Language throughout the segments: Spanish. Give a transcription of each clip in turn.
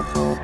¿Qué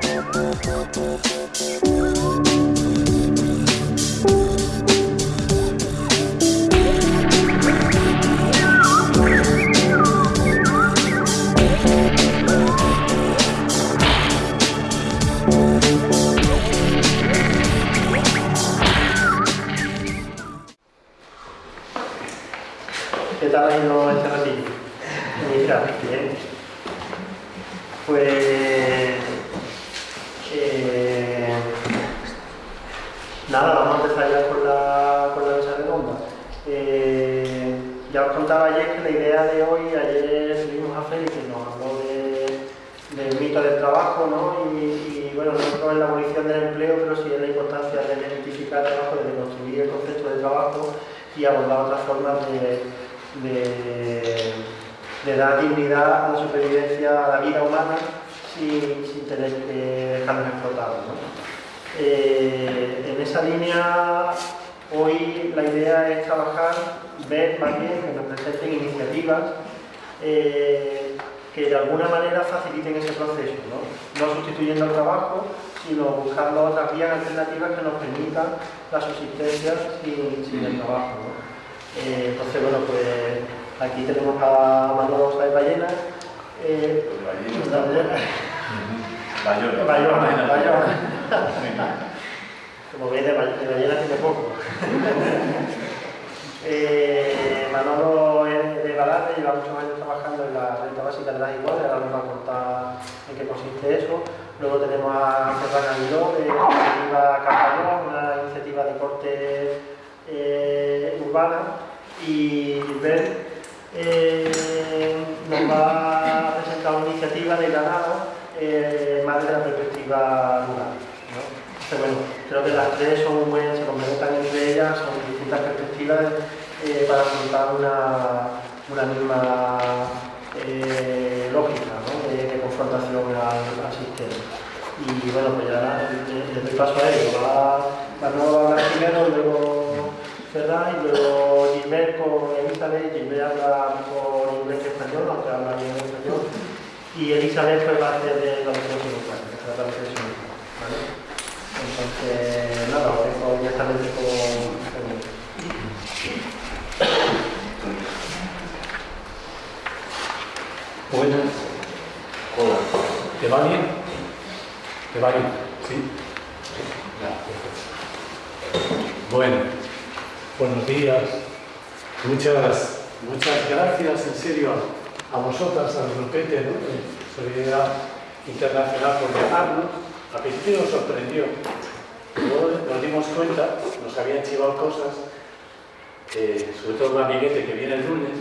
todo un amiguete que viene el lunes,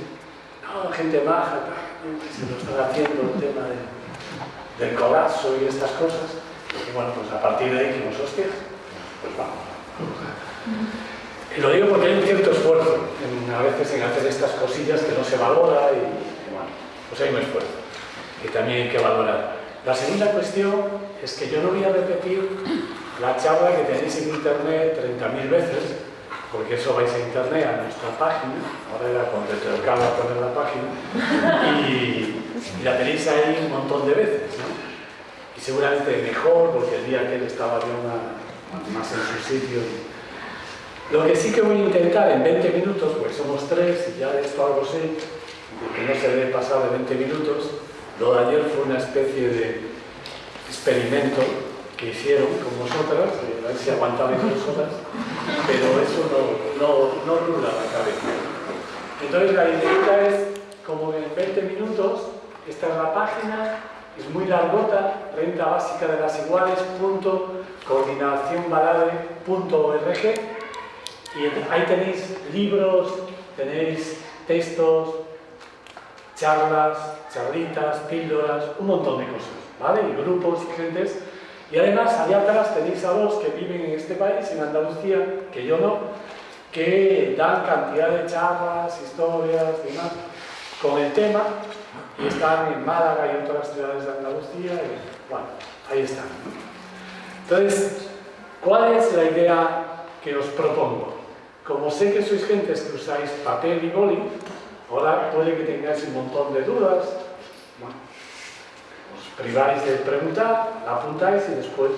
no, gente que se lo están haciendo el tema de- del colapso y estas cosas. Y bueno, pues a partir de ahí dijimos, hostias, pues vamos. Y lo digo porque hay un cierto esfuerzo en- a veces en hacer estas cosillas que no se valora y, y bueno, pues hay un esfuerzo que también hay que valorar. La segunda cuestión es que yo no voy a repetir la charla que tenéis en internet 30.000 veces, porque eso vais a internet, a nuestra página, ahora era cuando te tocaba poner la página, y, la tenéis ahí un montón de veces, ¿no? Y seguramente mejor, porque el día que él estaba yo más en su sitio. Lo que sí que voy a intentar en 20 minutos, pues somos tres y ya de esto algo sé, de que no se debe pasar de 20 minutos, lo de ayer fue una especie de experimento que hicieron con vosotras, eh, a ver si aguantabais vosotras, pero eso no, no, no rula la cabeza. Entonces la idea es, como en 20 minutos, esta es la página, es muy largota, renta básica de las iguales, punto, coordinacionbalade.org, y ahí tenéis libros, tenéis textos, charlas, charlitas, píldoras, un montón de cosas, ¿vale? Y grupos gentes. Y además, allá atrás tenéis a dos que viven en este país, en Andalucía, que yo no, que dan cantidad de charlas, historias, demás, con el tema, y están en Málaga y otras ciudades de Andalucía, y bueno, ahí están. Entonces, ¿cuál es la idea que os propongo? Como sé que sois gentes que usáis papel y boli, ahora puede que tengáis un montón de dudas. Priváis de preguntar, la apuntáis y después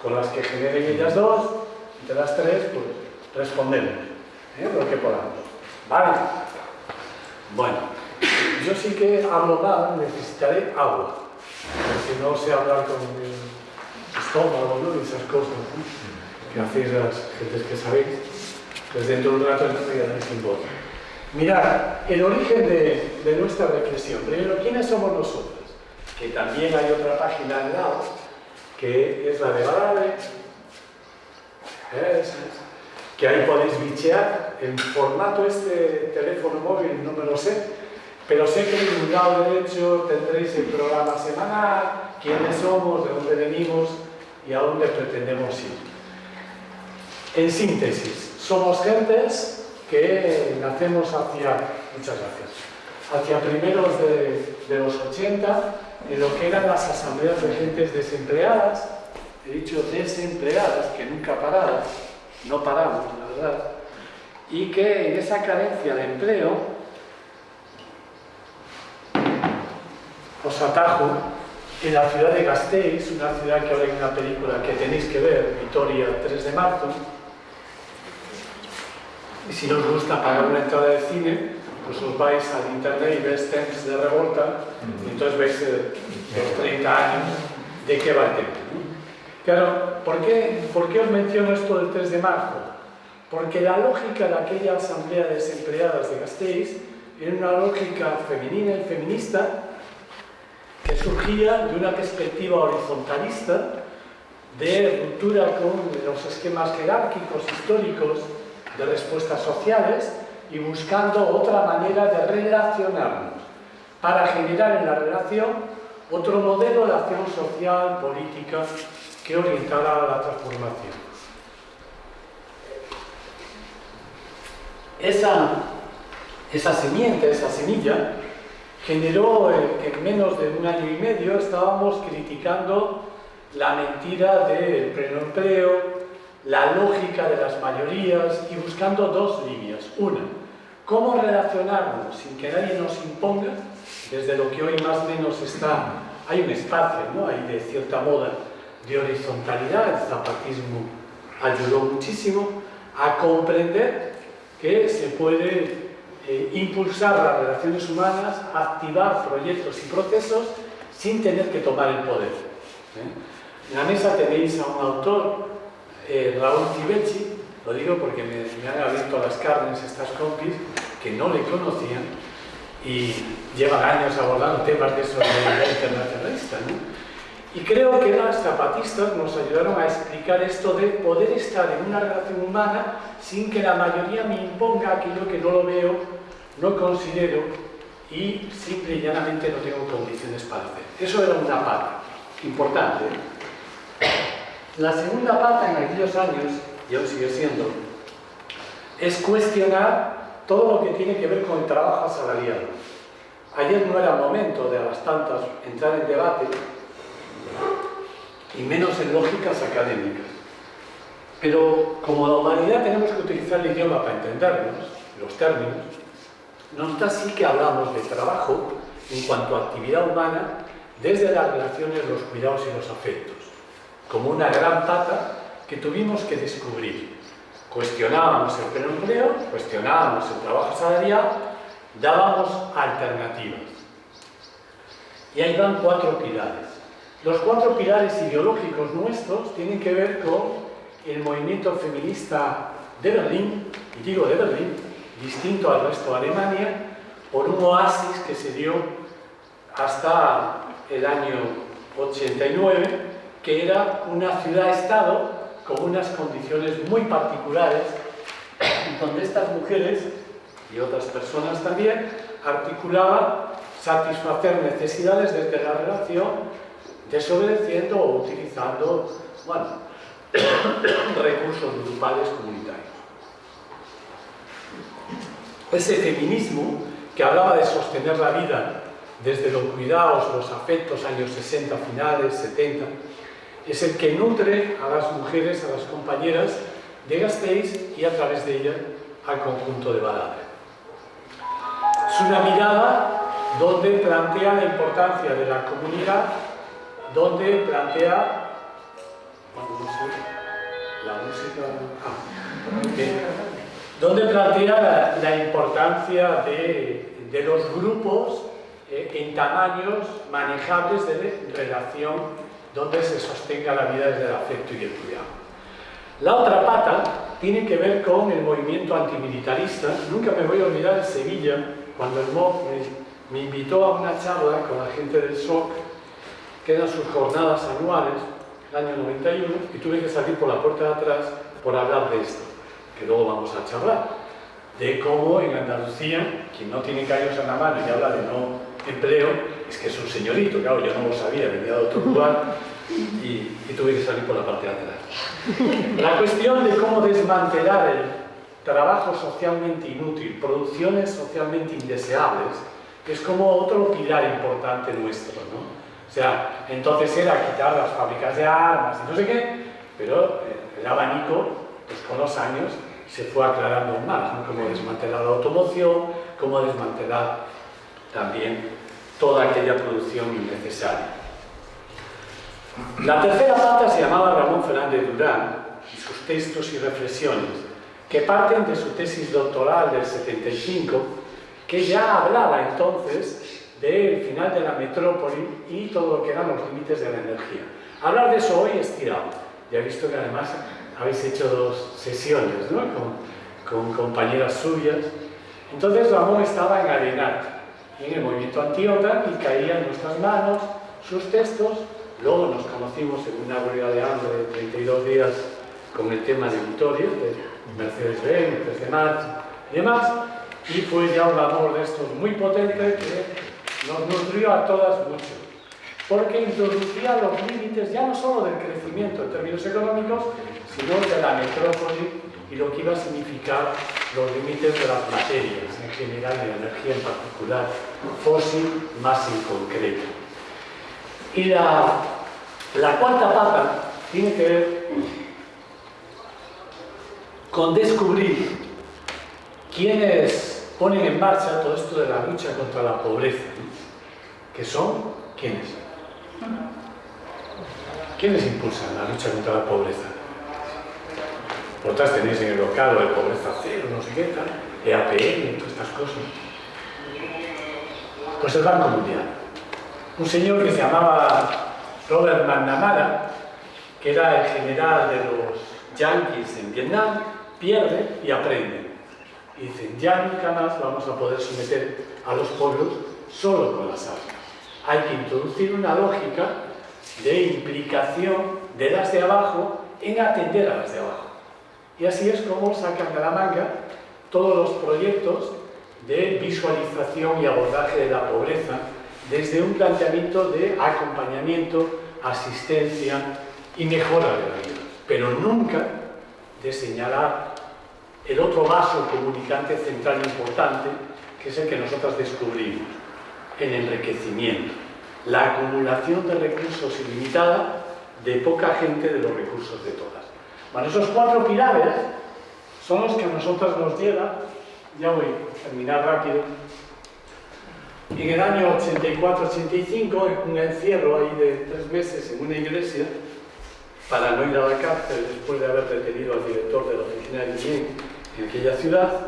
con las que generen ellas dos, de las tres, pues respondemos ¿eh? lo que podamos. ¿Vale? Bueno, yo sí que hablo mal, necesitaré agua, porque no sé hablar con el estómago ¿no? y esas cosas que hacéis las gentes que sabéis, pues dentro de un rato no me quedaré sin voz. Mirad, el origen de nuestra reflexión. Primero, ¿quiénes somos nosotros? Que también hay otra página al lado, que es la de Balade, que ahí podéis bichear. El formato este teléfono móvil no me lo sé, pero sé que en un lado derecho tendréis el programa semanal, quiénes somos, de dónde venimos y a dónde pretendemos ir. En síntesis, somos gentes que nacemos hacia, muchas gracias, hacia primeros de, de los 80, en lo que eran las asambleas de gentes desempleadas, he dicho desempleadas, que nunca paradas, no paramos, la verdad, y que en esa carencia de empleo os atajo en la ciudad de Gasteiz, una ciudad que ahora hay una película que tenéis que ver, Vitoria 3 de marzo, y si no os gusta pagar una entrada de cine, pues os vais al internet y ves Temps de Revolta, y entonces veis eh, los 30 años de qué va el tema. Claro, ¿por qué, ¿por qué os menciono esto del 3 de marzo? Porque la lógica de aquella asamblea de desempleadas de Gasteiz era una lógica femenina y feminista que surgía de una perspectiva horizontalista de ruptura con los esquemas jerárquicos históricos de respuestas sociales y buscando otra manera de relacionarnos para generar en la relación otro modelo de acción social, política que orientará a la transformación. Esa, esa semiente, esa semilla, generó que en menos de un año y medio estábamos criticando la mentira del pleno empleo, la lógica de las mayorías y buscando dos líneas. Una, cómo relacionarnos sin que nadie nos imponga, desde lo que hoy más o menos está, hay un espacio, ¿no? hay de cierta moda, de horizontalidad, el zapatismo ayudó muchísimo a comprender que se puede eh, impulsar las relaciones humanas, activar proyectos y procesos sin tener que tomar el poder. ¿eh? En la mesa tenéis a un autor, eh, Raúl Tibecci, lo digo porque me, me, han abierto las carnes estas compis que no le conocían y llevan años abordando temas de solidaridad internacionalista. ¿no? Y creo que las zapatistas nos ayudaron a explicar esto de poder estar en una relación humana sin que la mayoría me imponga aquello que no lo veo, no considero y simple y llanamente no tengo condiciones para hacer. Eso era una pata importante. La segunda pata en aquellos años, y aún sigue siendo, es cuestionar todo lo que tiene que ver con el trabajo asalariado. Ayer no era momento de a las tantas entrar en debate y menos en lógicas académicas. Pero como la humanidad tenemos que utilizar el idioma para entendernos, los términos, nos sí que hablamos de trabajo en cuanto a actividad humana desde las relaciones, los cuidados y los afectos, como una gran pata que tuvimos que descubrir. Cuestionábamos el pleno empleo, cuestionábamos el trabajo salarial, dábamos alternativas. Y ahí van cuatro pilares. Los cuatro pilares ideológicos nuestros tienen que ver con el movimiento feminista de Berlín, y digo de Berlín, distinto al resto de Alemania, por un oasis que se dio hasta el año 89, que era una ciudad-estado con unas condiciones muy particulares, donde estas mujeres y otras personas también articulaban satisfacer necesidades desde la relación desobedeciendo o utilizando, bueno, recursos grupales comunitarios. Ese feminismo que hablaba de sostener la vida desde los cuidados, los afectos, años 60, finales, 70, es el que nutre a las mujeres, a las compañeras de Gasteiz y a través de ella al conjunto de Balade. Es una mirada donde plantea la importancia de la comunidad donde plantea la música ah, donde plantea la, importancia de, de, los grupos eh, en tamaños manejables de relación donde se sostenga la vida desde el afecto y el cuidado. La otra pata tiene que ver con el movimiento antimilitarista. Nunca me voy a olvidar de Sevilla, cuando el MOC me, invitó a una charla con la gente del SOC, que eran sus jornadas anuales, el año 91, y tuve que salir por la puerta de atrás por hablar de esto, que luego vamos a charlar, de cómo en Andalucía, quien no tiene callos en la mano y habla de no empleo, es que es un señorito, claro, yo no lo sabía, venía de otro lugar y, tuve que salir por la parte de atrás. La cuestión de cómo desmantelar el trabajo socialmente inútil, producciones socialmente indeseables, es como otro pilar importante nuestro, ¿no? O sea, entonces era quitar las fábricas de armas y no sé qué, pero el abanico, pues con los años, se fue aclarando más, ¿no? Cómo desmantelar la automoción, cómo desmantelar también toda aquella producción innecesaria. La tercera pata se llamaba Ramón Fernández Durán y sus textos y reflexiones, que parten de su tesis doctoral del 75, que ya hablaba entonces del final de la metrópoli y todo lo que eran los límites de la energía. Hablar de eso hoy es tirado. Ya he visto que además habéis hecho dos sesiones ¿no? con, compañeras suyas. Entonces Ramón estaba en Arenat, en el movimiento anti-OTAN y caían en nuestras manos sus textos. Luego nos conocimos en una huelga de hambre de 32 días con el tema de Vitoria, de Mercedes-Benz, Mercedes de March y demás, y fue ya un amor de estos muy potente que nos nutrió a todas mucho, porque introducía los límites ya no solo del crecimiento en términos económicos, sino de la metrópoli y lo que iba a significar los límites de las materias en general y la energía en particular, fósil más en concreto. Y la, la cuarta pata tiene que ver con descubrir quiénes ponen en marcha todo esto de la lucha contra la pobreza, que son quiénes. ¿Quiénes impulsan la lucha contra la pobreza? Otras tenéis en el local de pobreza cero, no sé qué tal, EAPN, todas estas cosas. Pues el Banco Mundial. Un señor que se llamaba Robert McNamara, que era el general de los yanquis en Vietnam, pierde y aprende. Y dicen, ya nunca más vamos a poder someter a los pueblos solo con las armas. Hay que introducir una lógica de implicación de las de abajo en atender a las de abajo. Y así es como sacan de la manga todos los proyectos de visualización y abordaje de la pobreza desde un planteamiento de acompañamiento, asistencia y mejora de la vida, pero nunca de señalar el otro vaso comunicante central importante, que es el que nosotros descubrimos, el enriquecimiento, la acumulación de recursos ilimitada de poca gente de los recursos de todas. Bueno, esos cuatro pilares son los que a nosotros nos llevan, ya voy a terminar rápido, en el año 84-85, un encierro ahí de tres meses en una iglesia, para no ir a la cárcel después de haber detenido al director de la oficina de bien en aquella ciudad,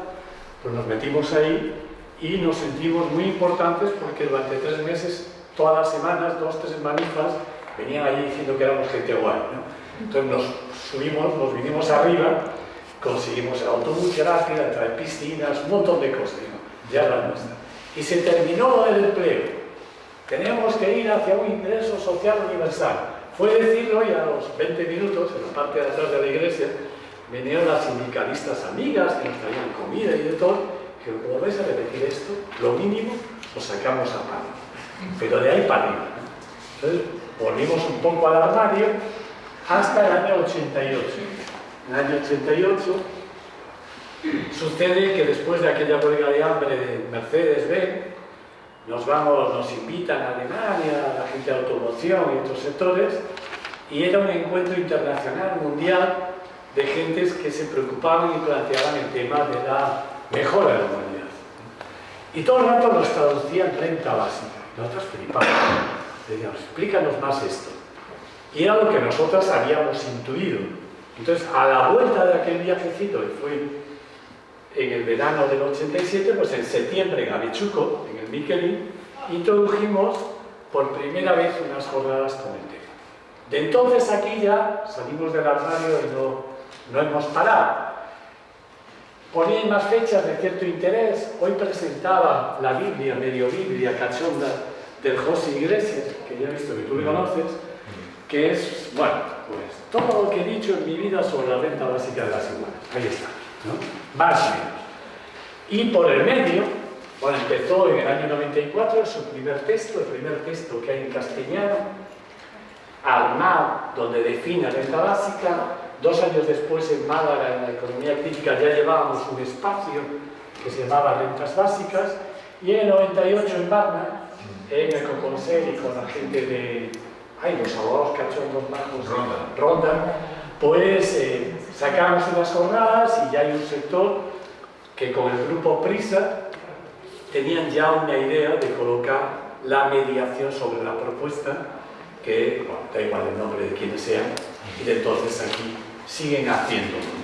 pues nos metimos ahí y nos sentimos muy importantes porque durante tres meses, todas las semanas, dos, tres manifas, venían allí diciendo que éramos gente guay. Entonces nos subimos, nos vinimos arriba, conseguimos el autobús gratis, traer piscinas, un montón de cosas, ya la nuestra. Y se terminó el empleo. Tenemos que ir hacia un ingreso social universal. Fue decirlo y a los 20 minutos, en la parte de atrás de la iglesia, vinieron las sindicalistas amigas que nos traían comida y de todo, que como vais a repetir esto, lo mínimo lo sacamos a mano. Pero de ahí para arriba. Entonces, volvimos un poco al armario hasta el año 88. En el año 88 sucede que después de aquella huelga de hambre de Mercedes-Benz, nos nos invitan a Alemania, a la gente de automoción y otros sectores, y era un encuentro internacional, mundial, de gentes que se preocupaban y planteaban el tema de la mejora de la humanidad. Y todo el rato nos traducían renta básica. Nosotros flipamos. decíamos, explícanos más esto. Y era lo que nosotros habíamos intuido. Entonces, a la vuelta de aquel viajecito, que fue en el verano del 87, pues en septiembre en Avechuco, en el Miquelin, introdujimos por primera vez unas jornadas con el tema. De entonces aquí ya salimos del armario y no, no hemos parado. Ponía más fechas de cierto interés. Hoy presentaba la Biblia, medio Biblia, cachonda, del José Iglesias, que ya he visto que tú le conoces, que es, bueno, pues todo lo que he dicho en mi vida sobre la renta básica de las iguales. Ahí está. Más o menos. Y por el medio, bueno, empezó en el año 94 su primer texto, el primer texto que hay en castellano, Armado, donde define renta básica. Dos años después en Málaga, en la economía crítica, ya llevábamos un espacio que se llamaba Rentas Básicas. Y en el 98 en Barna, en el Coconsel y con la gente de ay, los abogados cachondos bajos Ronda. rondan, pues eh, sacamos unas jornadas y ya hay un sector que con el grupo Prisa tenían ya una idea de colocar la mediación sobre la propuesta, que, bueno, da igual el nombre de quienes sean, y de entonces aquí siguen haciéndolo.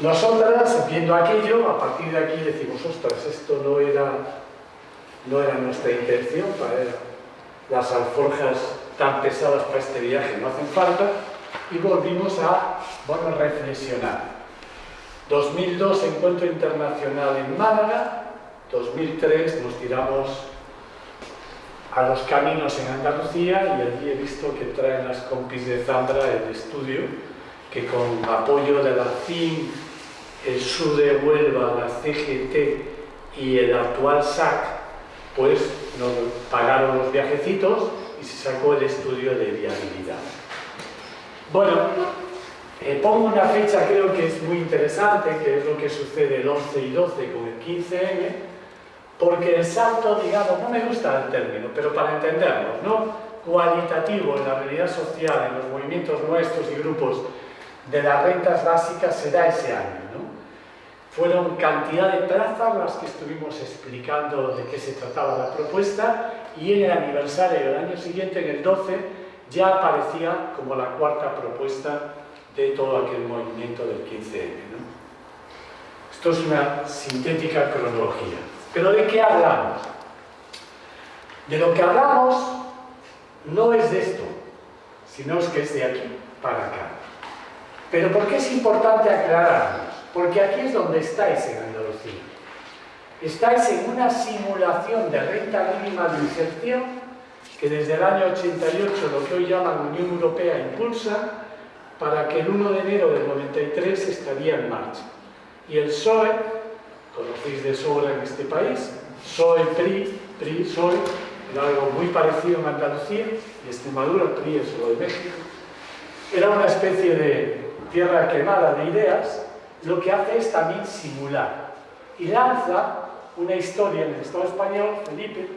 Nosotras, viendo aquello, a partir de aquí decimos, ostras, esto no era, no era nuestra intención, para las alforjas tan pesadas para este viaje no hacen falta, y volvimos a, bueno, reflexionar. 2002, Encuentro Internacional en Málaga, 2003 nos tiramos a los caminos en Andalucía y allí he visto que traen las compis de Zambra el estudio que con apoyo de la CIM, el SUR de Huelva, la CGT y el actual SAC, pues nos pagaron los viajecitos y se sacó el estudio de viabilidad. Bueno, eh, pongo una fecha creo que es muy interesante, que es lo que sucede el 11 y 12 con el 15M, porque el salto, digamos, no me gusta el término, pero para entenderlo, ¿no? cualitativo en la realidad social, en los movimientos nuestros y grupos de las rentas básicas se da ese año. ¿no? Fueron cantidad de plazas las que estuvimos explicando de qué se trataba la propuesta y en el aniversario del año siguiente, en el 12, ya aparecía como la cuarta propuesta de todo aquel movimiento del 15M. ¿no? Esto es una sintética cronología. ¿Pero de qué hablamos? De lo que hablamos no es de esto, sino es que es de aquí para acá. Pero ¿por qué es importante aclararnos? Porque aquí es donde estáis en Andalucía. Estáis en una simulación de renta mínima de inserción que desde el año 88 lo que hoy llaman Unión Europea impulsa para que el 1 de enero del 93 estaría en marcha. Y el PSOE, conocéis de sobra en este país, PSOE, PRI, PRI, PSOE, era algo muy parecido en Andalucía y Extremadura, PRI es lo de México, era una especie de tierra quemada de ideas, lo que hace es también simular. Y lanza una historia en el Estado español, Felipe,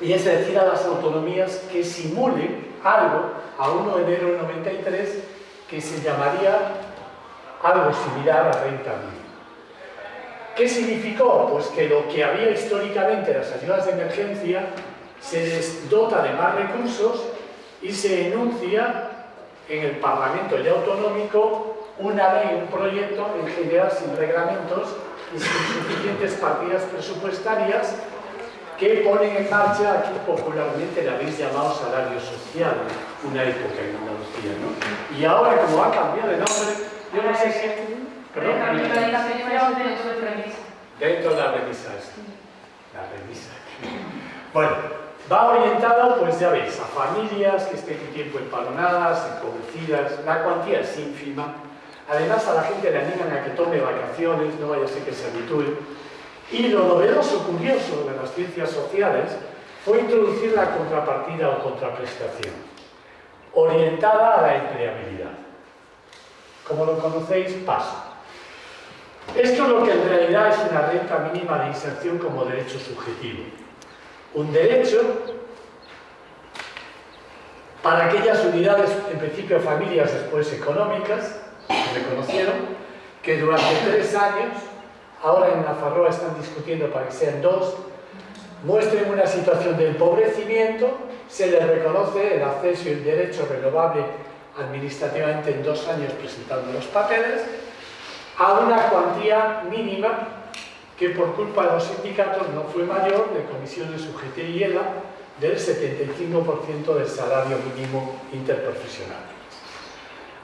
y es decir a las autonomías que simulen algo a 1 de enero del 93 que se llamaría algo similar a renta mínima. ¿Qué significó? Pues que lo que había históricamente las ayudas de emergencia se les dota de más recursos y se enuncia en el Parlamento ya autonómico una ley, un proyecto en general sin reglamentos y sin suficientes partidas presupuestarias que ponen en marcha, aquí popularmente la habéis llamado salario social, una época en Andalucía, ¿no? Y ahora, como ha cambiado de nombre, yo no sé si... ¿Perdón? Dentro de la remisa. La remisa. Bueno, va orientado, pues ya veis, a familias que estén un tiempo empalonadas, empobrecidas, la cuantía es ínfima. Además, a la gente le animan a que tome vacaciones, no vaya a ser que se habitúe. Y lo novedoso, curioso de las ciencias sociales fue introducir la contrapartida o contraprestación, orientada a la empleabilidad. Como lo conocéis, paso. Esto es lo que en realidad es una renta mínima de inserción como derecho subjetivo. Un derecho para aquellas unidades, en principio familias, después económicas, reconocieron, que durante tres años, ahora en la Farroa están discutiendo para que sean dos, muestren una situación de empobrecimiento, se les reconoce el acceso y el derecho renovable administrativamente en dos años presentando los papeles, a una cuantía mínima que por culpa de los sindicatos no fue mayor de comisiones UGT y ELA del 75% del salario mínimo interprofesional.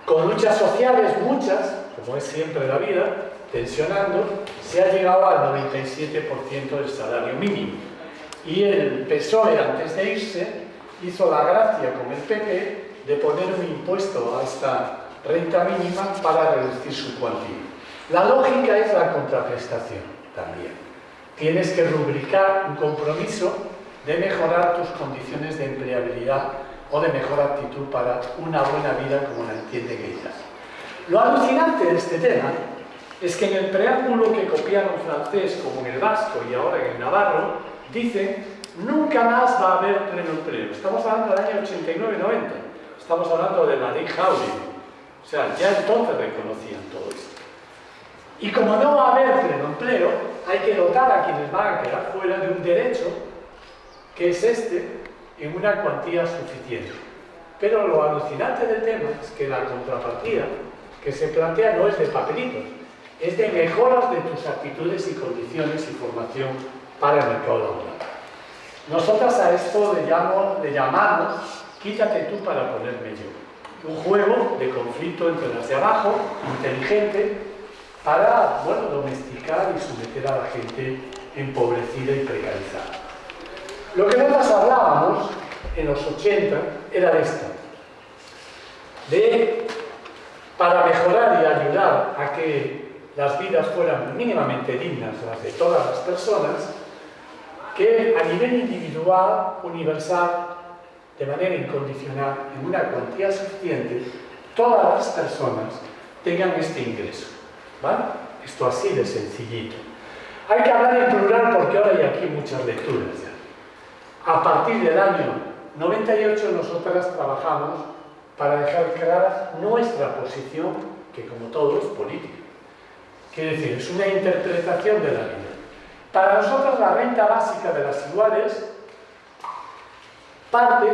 Con luchas sociales, muchas, como es siempre la vida, tensionando, se ha llegado al 97% del salario mínimo. Y el PSOE, antes de irse, hizo la gracia con el PP de poner un impuesto a esta renta mínima para reducir su cuantía. La lógica es la contraprestación también. Tienes que rubricar un compromiso de mejorar tus condiciones de empleabilidad o de mejor actitud para una buena vida como la entiende ellas. Lo alucinante de este tema es que en el preámbulo que copiaron francés como en el vasco y ahora en el navarro, dicen nunca más va a haber pleno empleo. Estamos hablando del año 89-90, estamos hablando de la ley Howley. O sea, ya entonces reconocían todo esto. Y como no va a haber pleno empleo, hay que dotar a quienes van a quedar fuera de un derecho, que es este, en una cuantía suficiente. Pero lo alucinante del tema es que la contrapartida que se plantea no es de papelitos, es de mejoras de tus actitudes y condiciones y formación para el mercado laboral. Nosotras a esto le, le llamamos quítate tú para ponerme yo. Un juego de conflicto entre las de abajo, inteligente, para bueno, domesticar y someter a la gente empobrecida y precarizada. Lo que nosotros hablábamos en los 80 era de esto, de para mejorar y ayudar a que las vidas fueran mínimamente dignas, las de todas las personas, que a nivel individual, universal, de manera incondicional, en una cuantía suficiente, todas las personas tengan este ingreso. ¿vale? Esto así de sencillito. Hay que hablar en plural porque ahora hay aquí muchas lecturas ya. A partir del año 98 nosotras trabajamos para dejar clara nuestra posición, que como todo es política. Quiere decir, es una interpretación de la vida. Para nosotros la renta básica de las iguales parte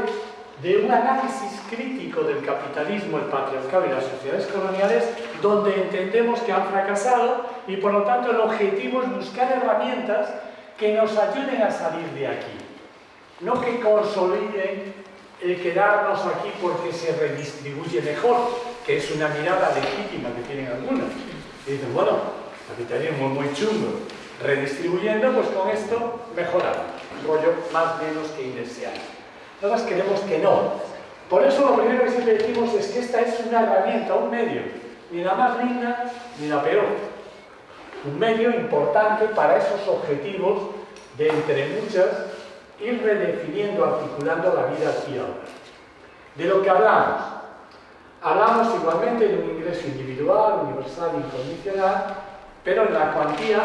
de un análisis crítico del capitalismo, el patriarcado y las sociedades coloniales, donde entendemos que han fracasado y por lo tanto el objetivo es buscar herramientas que nos ayuden a salir de aquí no que consoliden el quedarnos aquí porque se redistribuye mejor, que es una mirada legítima que tienen algunos. Y dicen, bueno, capitalismo muy chungo, redistribuyendo, pues con esto mejoramos. Rollo más menos que indeseable. Nosotros queremos que no. Por eso lo primero que siempre decimos es que esta es una herramienta, un medio, ni la más linda ni la peor. Un medio importante para esos objetivos de entre muchas ir redefiniendo, articulando la vida aquí ahora. De lo que hablamos. Hablamos igualmente de un ingreso individual, universal, incondicional, pero en la cuantía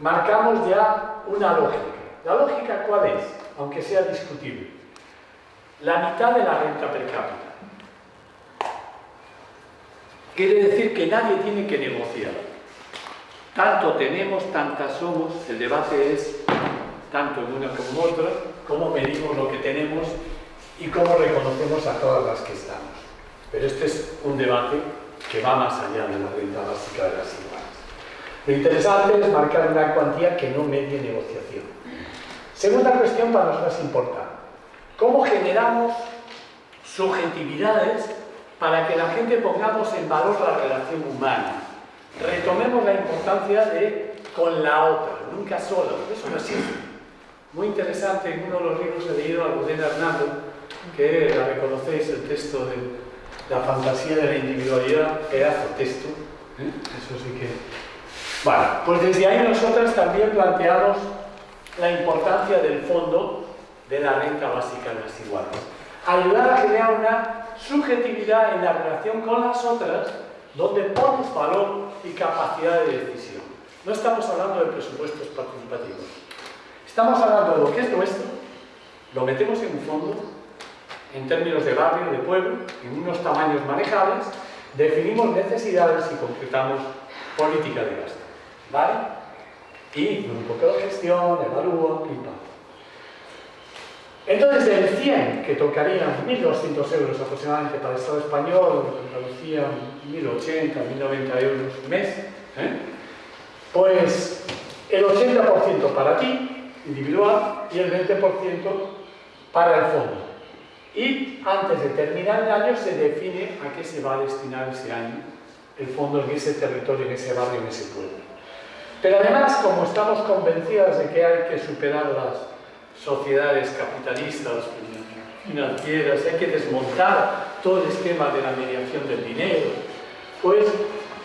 marcamos ya una lógica. ¿La lógica cuál es? Aunque sea discutible. La mitad de la renta per cápita. Quiere decir que nadie tiene que negociar. Tanto tenemos, tantas somos, el debate es tanto en una como en otra, cómo medimos lo que tenemos y cómo reconocemos a todas las que estamos. Pero este es un debate que va más allá de la renta básica de las iguales. Lo interesante es marcar una cuantía que no medie negociación. Segunda cuestión para nosotros importante. ¿Cómo generamos subjetividades para que la gente pongamos en valor la relación humana? Retomemos la importancia de con la otra, nunca sola. Eso no existe muy interesante, en uno de los libros he leído a Rudena Hernando, que la reconocéis, el texto de la fantasía de la individualidad, pedazo texto, ¿eh? eso sí que... Bueno, pues desde ahí nosotros también planteamos la importancia del fondo de la renta básica de las iguales. Ayudar a crear una subjetividad en la relación con las otras, donde pones valor y capacidad de decisión. No estamos hablando de presupuestos participativos. Estamos hablando de lo que es nuestro, lo metemos en un fondo, en términos de barrio, de pueblo, en unos tamaños manejables, definimos necesidades y concretamos política de gasto. ¿Vale? Y poco de gestión, evalúa, pim, Entonces, del 100 que tocarían 1.200 euros aproximadamente para el Estado español, Andalucía 1.080, 1.090 euros mes, ¿eh? pues el 80% para ti, individual, y el 20% para el fondo. Y antes de terminar el año se define a qué se va a destinar ese año el fondo en ese territorio, en ese barrio, en ese pueblo. Pero además, como estamos convencidas de que hay que superar las sociedades capitalistas, financieras, hay que desmontar todo el esquema de la mediación del dinero, pues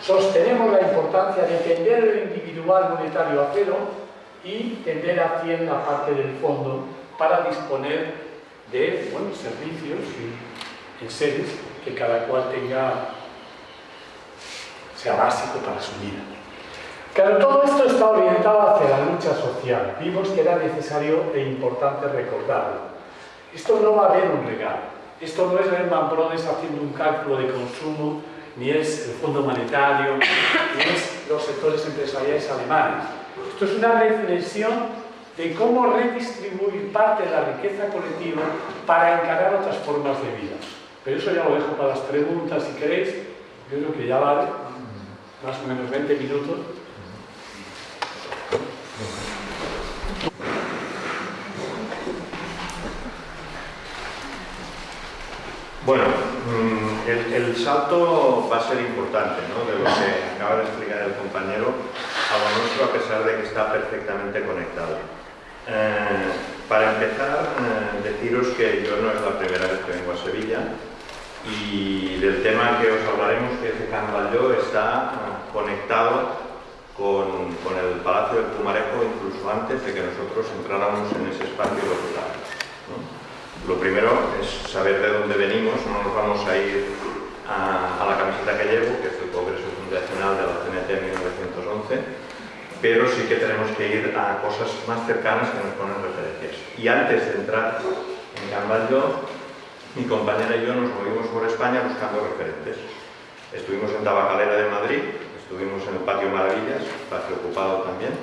sostenemos la importancia de tender el individual monetario a cero y tender a 100 la parte del fondo para disponer de buenos servicios y seres que cada cual tenga sea básico para su vida. Claro, todo esto está orientado hacia la lucha social. Vimos que era necesario e importante recordarlo. Esto no va a haber un regalo. Esto no es Lehman Brothers haciendo un cálculo de consumo, ni es el Fondo Monetario, ni es los sectores empresariales alemanes. Esto es una reflexión de cómo redistribuir parte de la riqueza colectiva para encarar otras formas de vida. Pero eso ya lo dejo para las preguntas, si queréis. Yo creo que ya vale, más o menos 20 minutos. Bueno, el, salto va a ser importante. De lo que acaba de explicar el compañero a lo nuestro, a pesar de que está perfectamente conectado. Eh, para empezar, eh, deciros que yo no es la primera vez que vengo a Sevilla y del tema que os hablaremos, que es de Can está eh, conectado con, el Palacio del Pumarejo incluso antes de que nosotros entráramos en ese espacio local. Lo primero es saber de dónde venimos, no nos vamos a ir a, la camiseta que llevo, que es el Congreso Fundacional de la CNT en 1911, pero sí que tenemos que ir a cosas más cercanas que nos ponen referencias. Y antes de entrar en Can mi compañera y yo nos movimos por España buscando referentes. Estuvimos en Tabacalera de Madrid, Estuvimos en el Patio Maravillas, espacio ocupado también,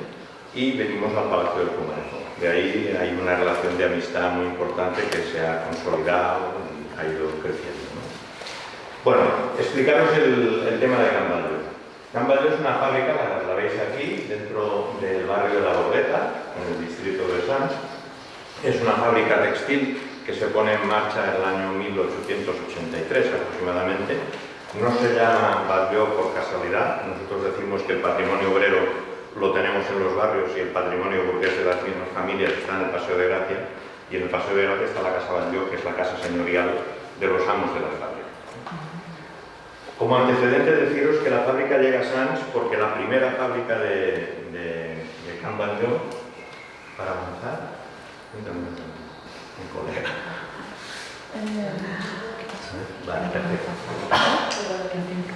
y venimos al Palacio del Pumarejo. De ahí hay una relación de amistad muy importante que se ha consolidado y ha ido creciendo. Bueno, explicaros el, tema de Camballo. Camballo es una fábrica, la, veis aquí, dentro del barrio de La Bordeta, en el distrito de Sanz. Es una fábrica textil que se pone en marcha en el año 1883 aproximadamente no se llama barrio por casualidad, nosotros decimos que el patrimonio obrero lo tenemos en los barrios y el patrimonio burgués de las mismas familias está en el Paseo de Gracia y en el Paseo de Gracia está la Casa Batlló, que es la casa señorial de los amos de la fábrica. Como antecedente deciros que la fábrica llega a Sanz porque la primera fábrica de, de, de Can para avanzar, mi colega. Eh,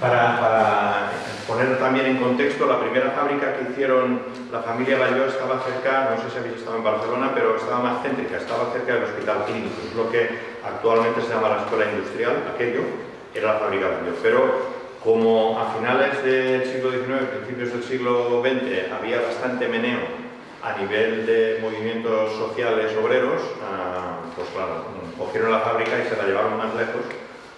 para, poner también en contexto, la primera fábrica que hicieron la familia Bayó estaba cerca, no sé si habéis estado en Barcelona, pero estaba más céntrica, estaba cerca del Hospital Clínico, es lo que actualmente se llama la Escuela Industrial, aquello era la fábrica Bayó. Pero como a finales del siglo XIX, principios del siglo XX, había bastante meneo a nivel de movimientos sociales obreros, ah, pues claro, cogieron la fábrica y se la llevaron más lejos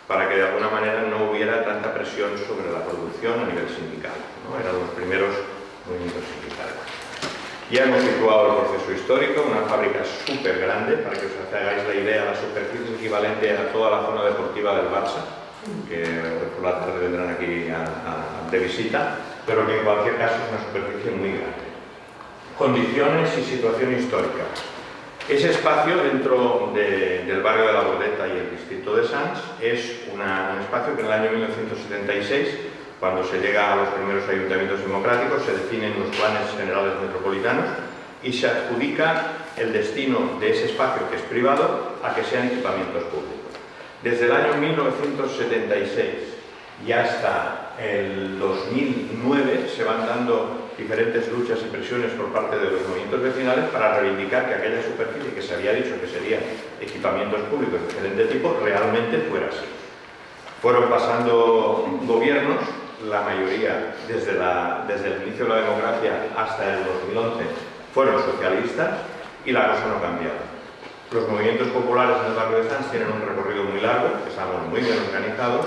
para que de alguna manera no hubiera tanta presión sobre la producción a nivel sindical. ¿no? Eran los primeros movimientos sindicales. Ya hemos situado el proceso histórico, una fábrica súper grande, para que os hagáis la idea, la superficie equivalente a toda la zona deportiva del Barça, que por la tarde vendrán aquí de visita, pero que en cualquier caso es una superficie muy grande. Condiciones y situación histórica. Ese espacio dentro del barrio de la Bordeta y el distrito de Sanz es un espacio que en el año 1976, cuando se llega a los primeros ayuntamientos democráticos, se definen los planes generales metropolitanos y se adjudica el destino de ese espacio, que es privado, a que sean equipamientos públicos. Desde el año 1976 y hasta el 2009 se van dando diferentes luchas y presiones por parte de los movimientos vecinales para reivindicar que aquella superficie que se había dicho que serían equipamientos públicos de diferente tipo realmente fuera así. Fueron pasando gobiernos, la mayoría desde, la, desde el inicio de la democracia hasta el 2011 fueron socialistas y la cosa no cambiaba. Los movimientos populares en el barrio de Sanz tienen un recorrido muy largo, estamos muy bien organizados,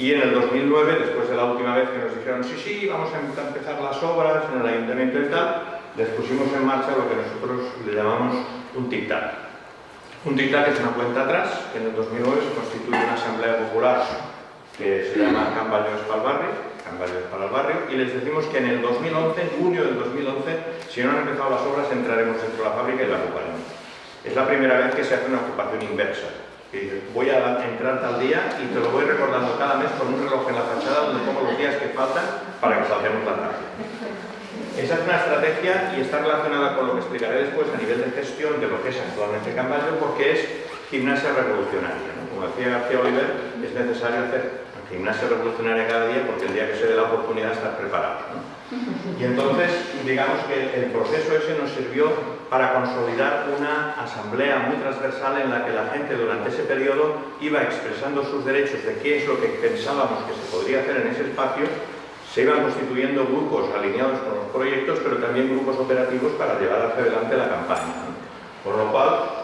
y en el 2009, después de la última vez que nos dijeron sí, sí, vamos a empezar las obras en el ayuntamiento y tal, les pusimos en marcha lo que nosotros le llamamos un tic-tac. Un tic-tac es una cuenta atrás, que en el 2009 se constituye una asamblea popular que se llama Camballos para el Barrio, para el Barrio, y les decimos que en el 2011, en junio del 2011, si no han empezado las obras, entraremos dentro de la fábrica y la ocuparemos. Es la primera vez que se hace una ocupación inversa. Voy a entrar tal día y te lo voy recordando cada mes con un reloj en la fachada donde pongo los días que faltan para que salgamos la tarde. Esa es una estrategia y está relacionada con lo que explicaré después a nivel de gestión de lo que es actualmente Camballo porque es gimnasia revolucionaria. Como decía García Oliver, es necesario hacer gimnasia revolucionaria cada día porque el día que se dé la oportunidad estar preparado. Y entonces, digamos que el proceso ese nos sirvió para consolidar una asamblea muy transversal en la que la gente durante ese periodo iba expresando sus derechos de qué es lo que pensábamos que se podría hacer en ese espacio, se iban constituyendo grupos alineados con los proyectos, pero también grupos operativos para llevar hacia adelante la campaña. Por lo cual,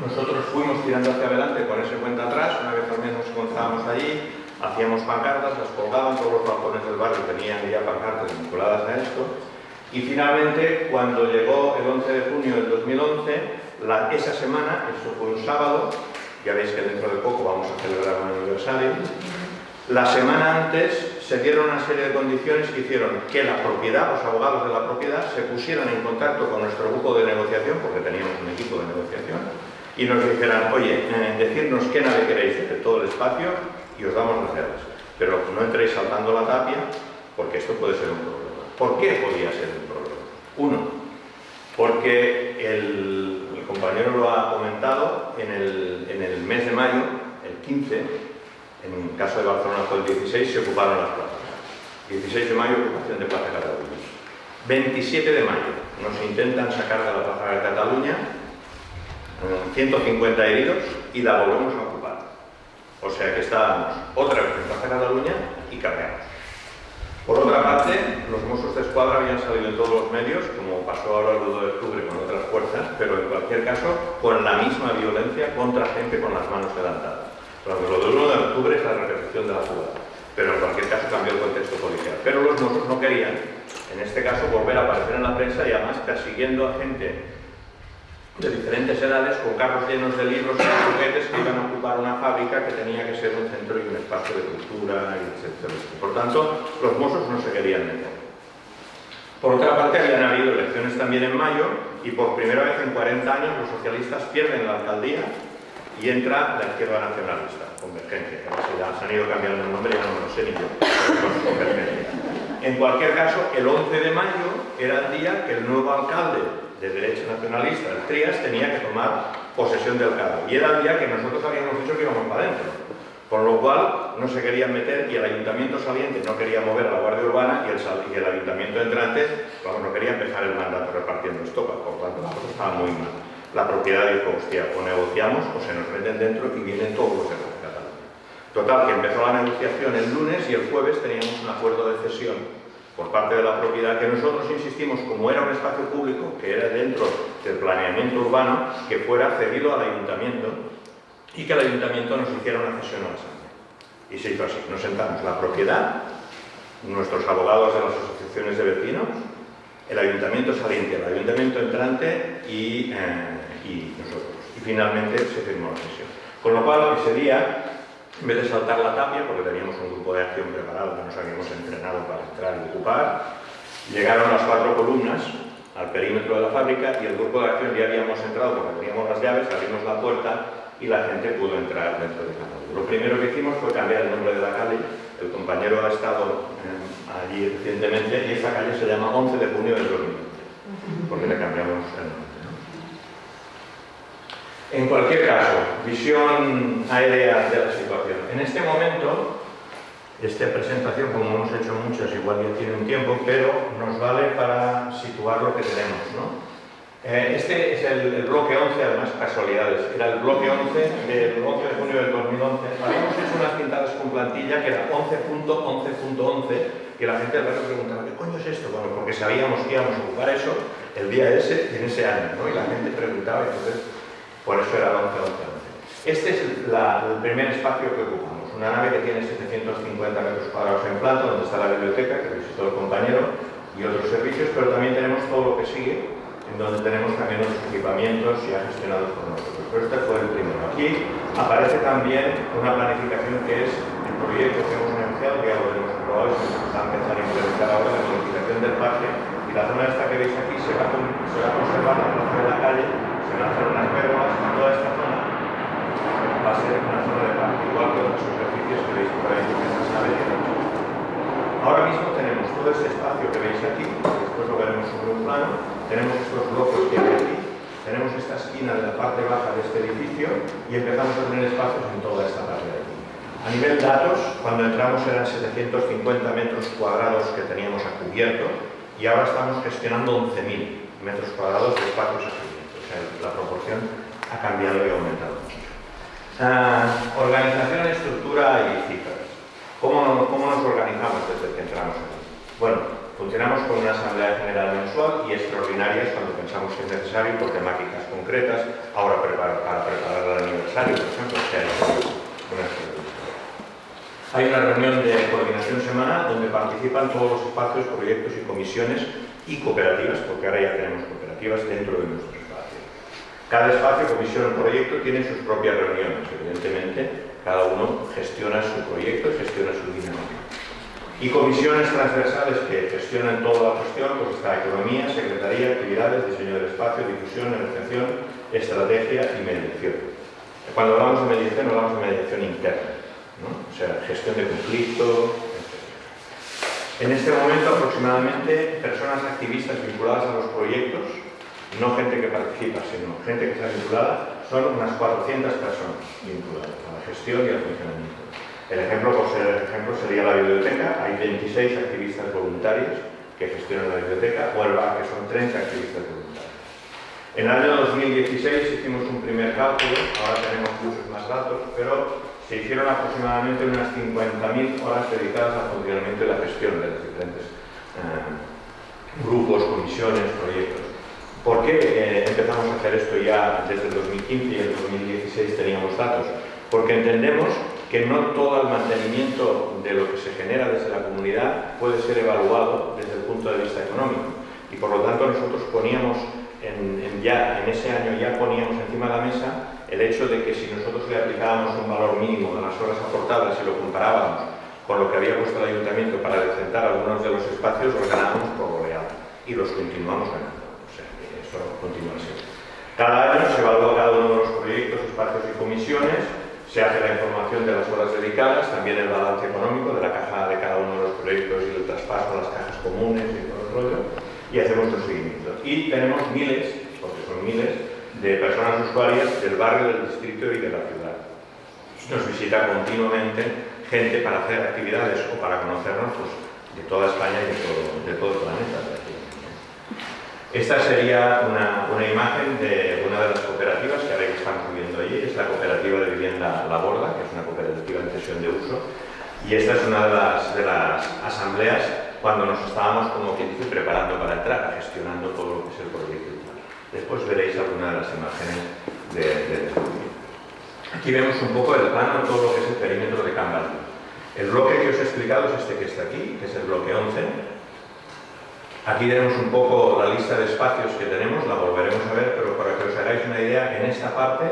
nosotros fuimos tirando hacia adelante con ese cuenta atrás, una vez al menos nos encontrábamos allí, hacíamos pancartas, las colgaban, todos los balcones del barrio tenían ya pancartas vinculadas a esto, y finalmente, cuando llegó el 11 de junio del 2011, esa semana, eso fue un sábado, ya veis que dentro de poco vamos a celebrar un aniversario, la semana antes se dieron una serie de condiciones que hicieron que la propiedad, los abogados de la propiedad, se pusieran en contacto con nuestro grupo de negociación, porque teníamos un equipo de negociación, y nos dijeran, oye, eh, qué nave queréis de todo el espacio y os damos las llaves. Pero no entréis saltando la tapia, porque esto puede ser un problema. ¿Por qué podía ser un problema? Uno, porque el, compañero lo ha comentado, en el, en el mes de mayo, el 15, en el caso de Barcelona fue el 16, se ocuparon las plazas. 16 de mayo, ocupación de Plaza Cataluña. 27 de mayo, nos intentan sacar de la Plaza de Cataluña 150 heridos y la volvemos a. O sea que estábamos otra vez en Plaza Cataluña y cargamos. Por otra parte, los Mossos de Escuadra habían salido en todos los medios, como pasó ahora el 2 de octubre con otras fuerzas, pero en cualquier caso con la misma violencia contra gente con las manos levantadas. Lo del 1 de octubre es la repetición de la jugada, pero en cualquier caso cambió el contexto policial. Pero los Mossos no querían, en este caso, volver a aparecer en la prensa y además persiguiendo a gente de diferentes edades con carros llenos de libros y juguetes que iban a ocupar una fábrica que tenía que ser un centro y un espacio de cultura, etc. Por tanto, los mozos no se querían meter. Por otra parte, habían habido elecciones también en mayo y por primera vez en 40 años los socialistas pierden la alcaldía y entra la izquierda nacionalista, Convergencia, que ya se han ido cambiando el nombre, ya no lo sé ni yo, Convergencia. En cualquier caso, el 11 de mayo era el día que el nuevo alcalde de derecha nacionalista, el Trias, tenía que tomar posesión del cargo. Y era el día que nosotros habíamos dicho que íbamos para adentro. Por lo cual no se querían meter y el ayuntamiento saliente no quería mover a la Guardia Urbana y el, y el ayuntamiento entrante no quería empezar el mandato repartiendo estopa, por tanto la cosa estaba muy mal. La propiedad dijo, hostia, o negociamos o se nos meten dentro y vienen todos los de Cataluña. Total, que empezó la negociación el lunes y el jueves teníamos un acuerdo de cesión por parte de la propiedad, que nosotros insistimos, como era un espacio público, que era dentro del planeamiento urbano, que fuera cedido al ayuntamiento y que el ayuntamiento nos hiciera una cesión a la sangre. Y se hizo así, nos sentamos la propiedad, nuestros abogados de las asociaciones de vecinos, el ayuntamiento saliente, el ayuntamiento entrante y, eh, y nosotros. Y finalmente se firmó la cesión. Con lo cual, ese día en vez de saltar la tapia, porque teníamos un grupo de acción preparado que nos habíamos entrenado para entrar y ocupar, llegaron las cuatro columnas al perímetro de la fábrica y el grupo de acción ya habíamos entrado porque teníamos las llaves, abrimos la puerta y la gente pudo entrar dentro de casa. Lo primero que hicimos fue cambiar el nombre de la calle, el compañero ha estado eh, allí recientemente y esa calle se llama 11 de junio del 2020, porque le cambiamos el nombre. En cualquier caso, visión aérea de la situación. En este momento, esta presentación, como hemos hecho muchas, igual ya tiene un tiempo, pero nos vale para situar lo que tenemos. Eh, este es el, bloque 11, además casualidades, era el bloque 11 del 11 de junio del 2011. Habíamos hecho unas pintadas con plantilla que era 11.11.11, que la gente al rato preguntaba, ¿qué coño es esto? Bueno, porque sabíamos que íbamos a ocupar eso el día ese en ese año, ¿no? Y la gente preguntaba, entonces Por eso era el 11-11-11. Este es el primer espacio que ocupamos, una nave que tiene 750 metros cuadrados en planta, donde está la biblioteca, que visitó el compañero, y otros servicios, pero también tenemos todo lo que sigue, en donde tenemos también otros equipamientos ya gestionados por nosotros. Pero este fue el primero. Aquí aparece también una planificación que es el proyecto que hemos anunciado, que ya lo hemos probado y se está empezando a implementar ahora la planificación del parque, y la zona esta que veis aquí se va, se a conservar la la calle, se hacer unas perlas, toda esta zona va a ser una zona de parque, igual que otras superficies que veis por ahí, que se sabe Ahora mismo tenemos todo este espacio que veis aquí, después lo veremos sobre un plano, tenemos estos blocos que hay aquí, tenemos esta esquina de la parte baja de este edificio y empezamos a tener espacios en toda esta parte de aquí. A nivel datos, cuando entramos eran 750 metros cuadrados que teníamos a cubierto y ahora estamos gestionando 11.000 metros cuadrados de espacios a cubierto. La proporción ha cambiado y ha aumentado mucho. Organización, estructura y cifras. ¿Cómo, ¿Cómo, nos organizamos desde que entramos aquí? Bueno, funcionamos con una asamblea general mensual y extraordinarias cuando pensamos que es necesario por temáticas concretas, ahora para, para preparar el aniversario, por ejemplo, sea una hay una reunión de coordinación semanal donde participan todos los espacios, proyectos y comisiones y cooperativas, porque ahora ya tenemos cooperativas dentro de nuestro espacio. Cada espacio, comisión o proyecto tiene sus propias reuniones, evidentemente, cada uno gestiona su proyecto y gestiona su dinámica. Y comisiones transversales que gestionan toda la cuestión, pues está economía, secretaría, actividades, diseño del espacio, difusión, negociación, estrategia y mediación. Cuando hablamos de mediación, hablamos de mediación interna, o sea, gestión de conflicto, En este momento aproximadamente personas activistas vinculadas a los proyectos, no gente que participa, sino gente que está vinculada, son unas 400 personas vinculadas a la gestión y al funcionamiento. El ejemplo, por ser ejemplo, sería la biblioteca. Hay 26 activistas voluntarios que gestionan la biblioteca, o el BAC, que son 30 activistas voluntarios. En el año 2016 hicimos un primer cálculo, ahora tenemos muchos más datos, pero se hicieron aproximadamente unas 50.000 horas dedicadas al funcionamiento y la gestión de los diferentes eh, grupos, comisiones, proyectos. ¿Por qué eh, empezamos a hacer esto ya desde el 2015 y el 2016 teníamos datos? Porque entendemos que no todo el mantenimiento de lo que se genera desde la comunidad puede ser evaluado desde el punto de vista económico. Y por lo tanto nosotros poníamos, en, ya, en ese año ya poníamos encima de la mesa el hecho de que si nosotros le aplicábamos un valor mínimo de las horas aportadas y lo comparábamos con lo que había puesto el ayuntamiento para decentar algunos de los espacios, los ganábamos por goleada y los continuamos ganando continúa Cada año se evalúa cada uno de los proyectos, espacios y comisiones, se hace la información de las horas dedicadas, también el balance económico de la caja de cada uno de los proyectos y el traspaso a las cajas comunes y todo el rollo, y hacemos seguimiento. Y tenemos miles, porque son miles, de personas usuarias del barrio, del distrito y de la ciudad. Nos visita continuamente gente para hacer actividades o para conocernos pues, de toda España y de todo el planeta. Esta sería una, imagen de una de las cooperativas que ahora estamos viendo allí, es la cooperativa de vivienda La Borda, que es una cooperativa en cesión de uso, y esta es una de las, de las asambleas cuando nos estábamos, como quien dice, preparando para entrar, gestionando todo lo que es el proyecto. Después veréis alguna de las imágenes de, de Aquí vemos un poco el plano todo lo que es el perímetro de Camballo. El bloque que os he explicado es este que está aquí, que es el bloque 11, Aquí tenemos un poco la lista de espacios que tenemos, la volveremos a ver, pero para que os hagáis una idea, en esta parte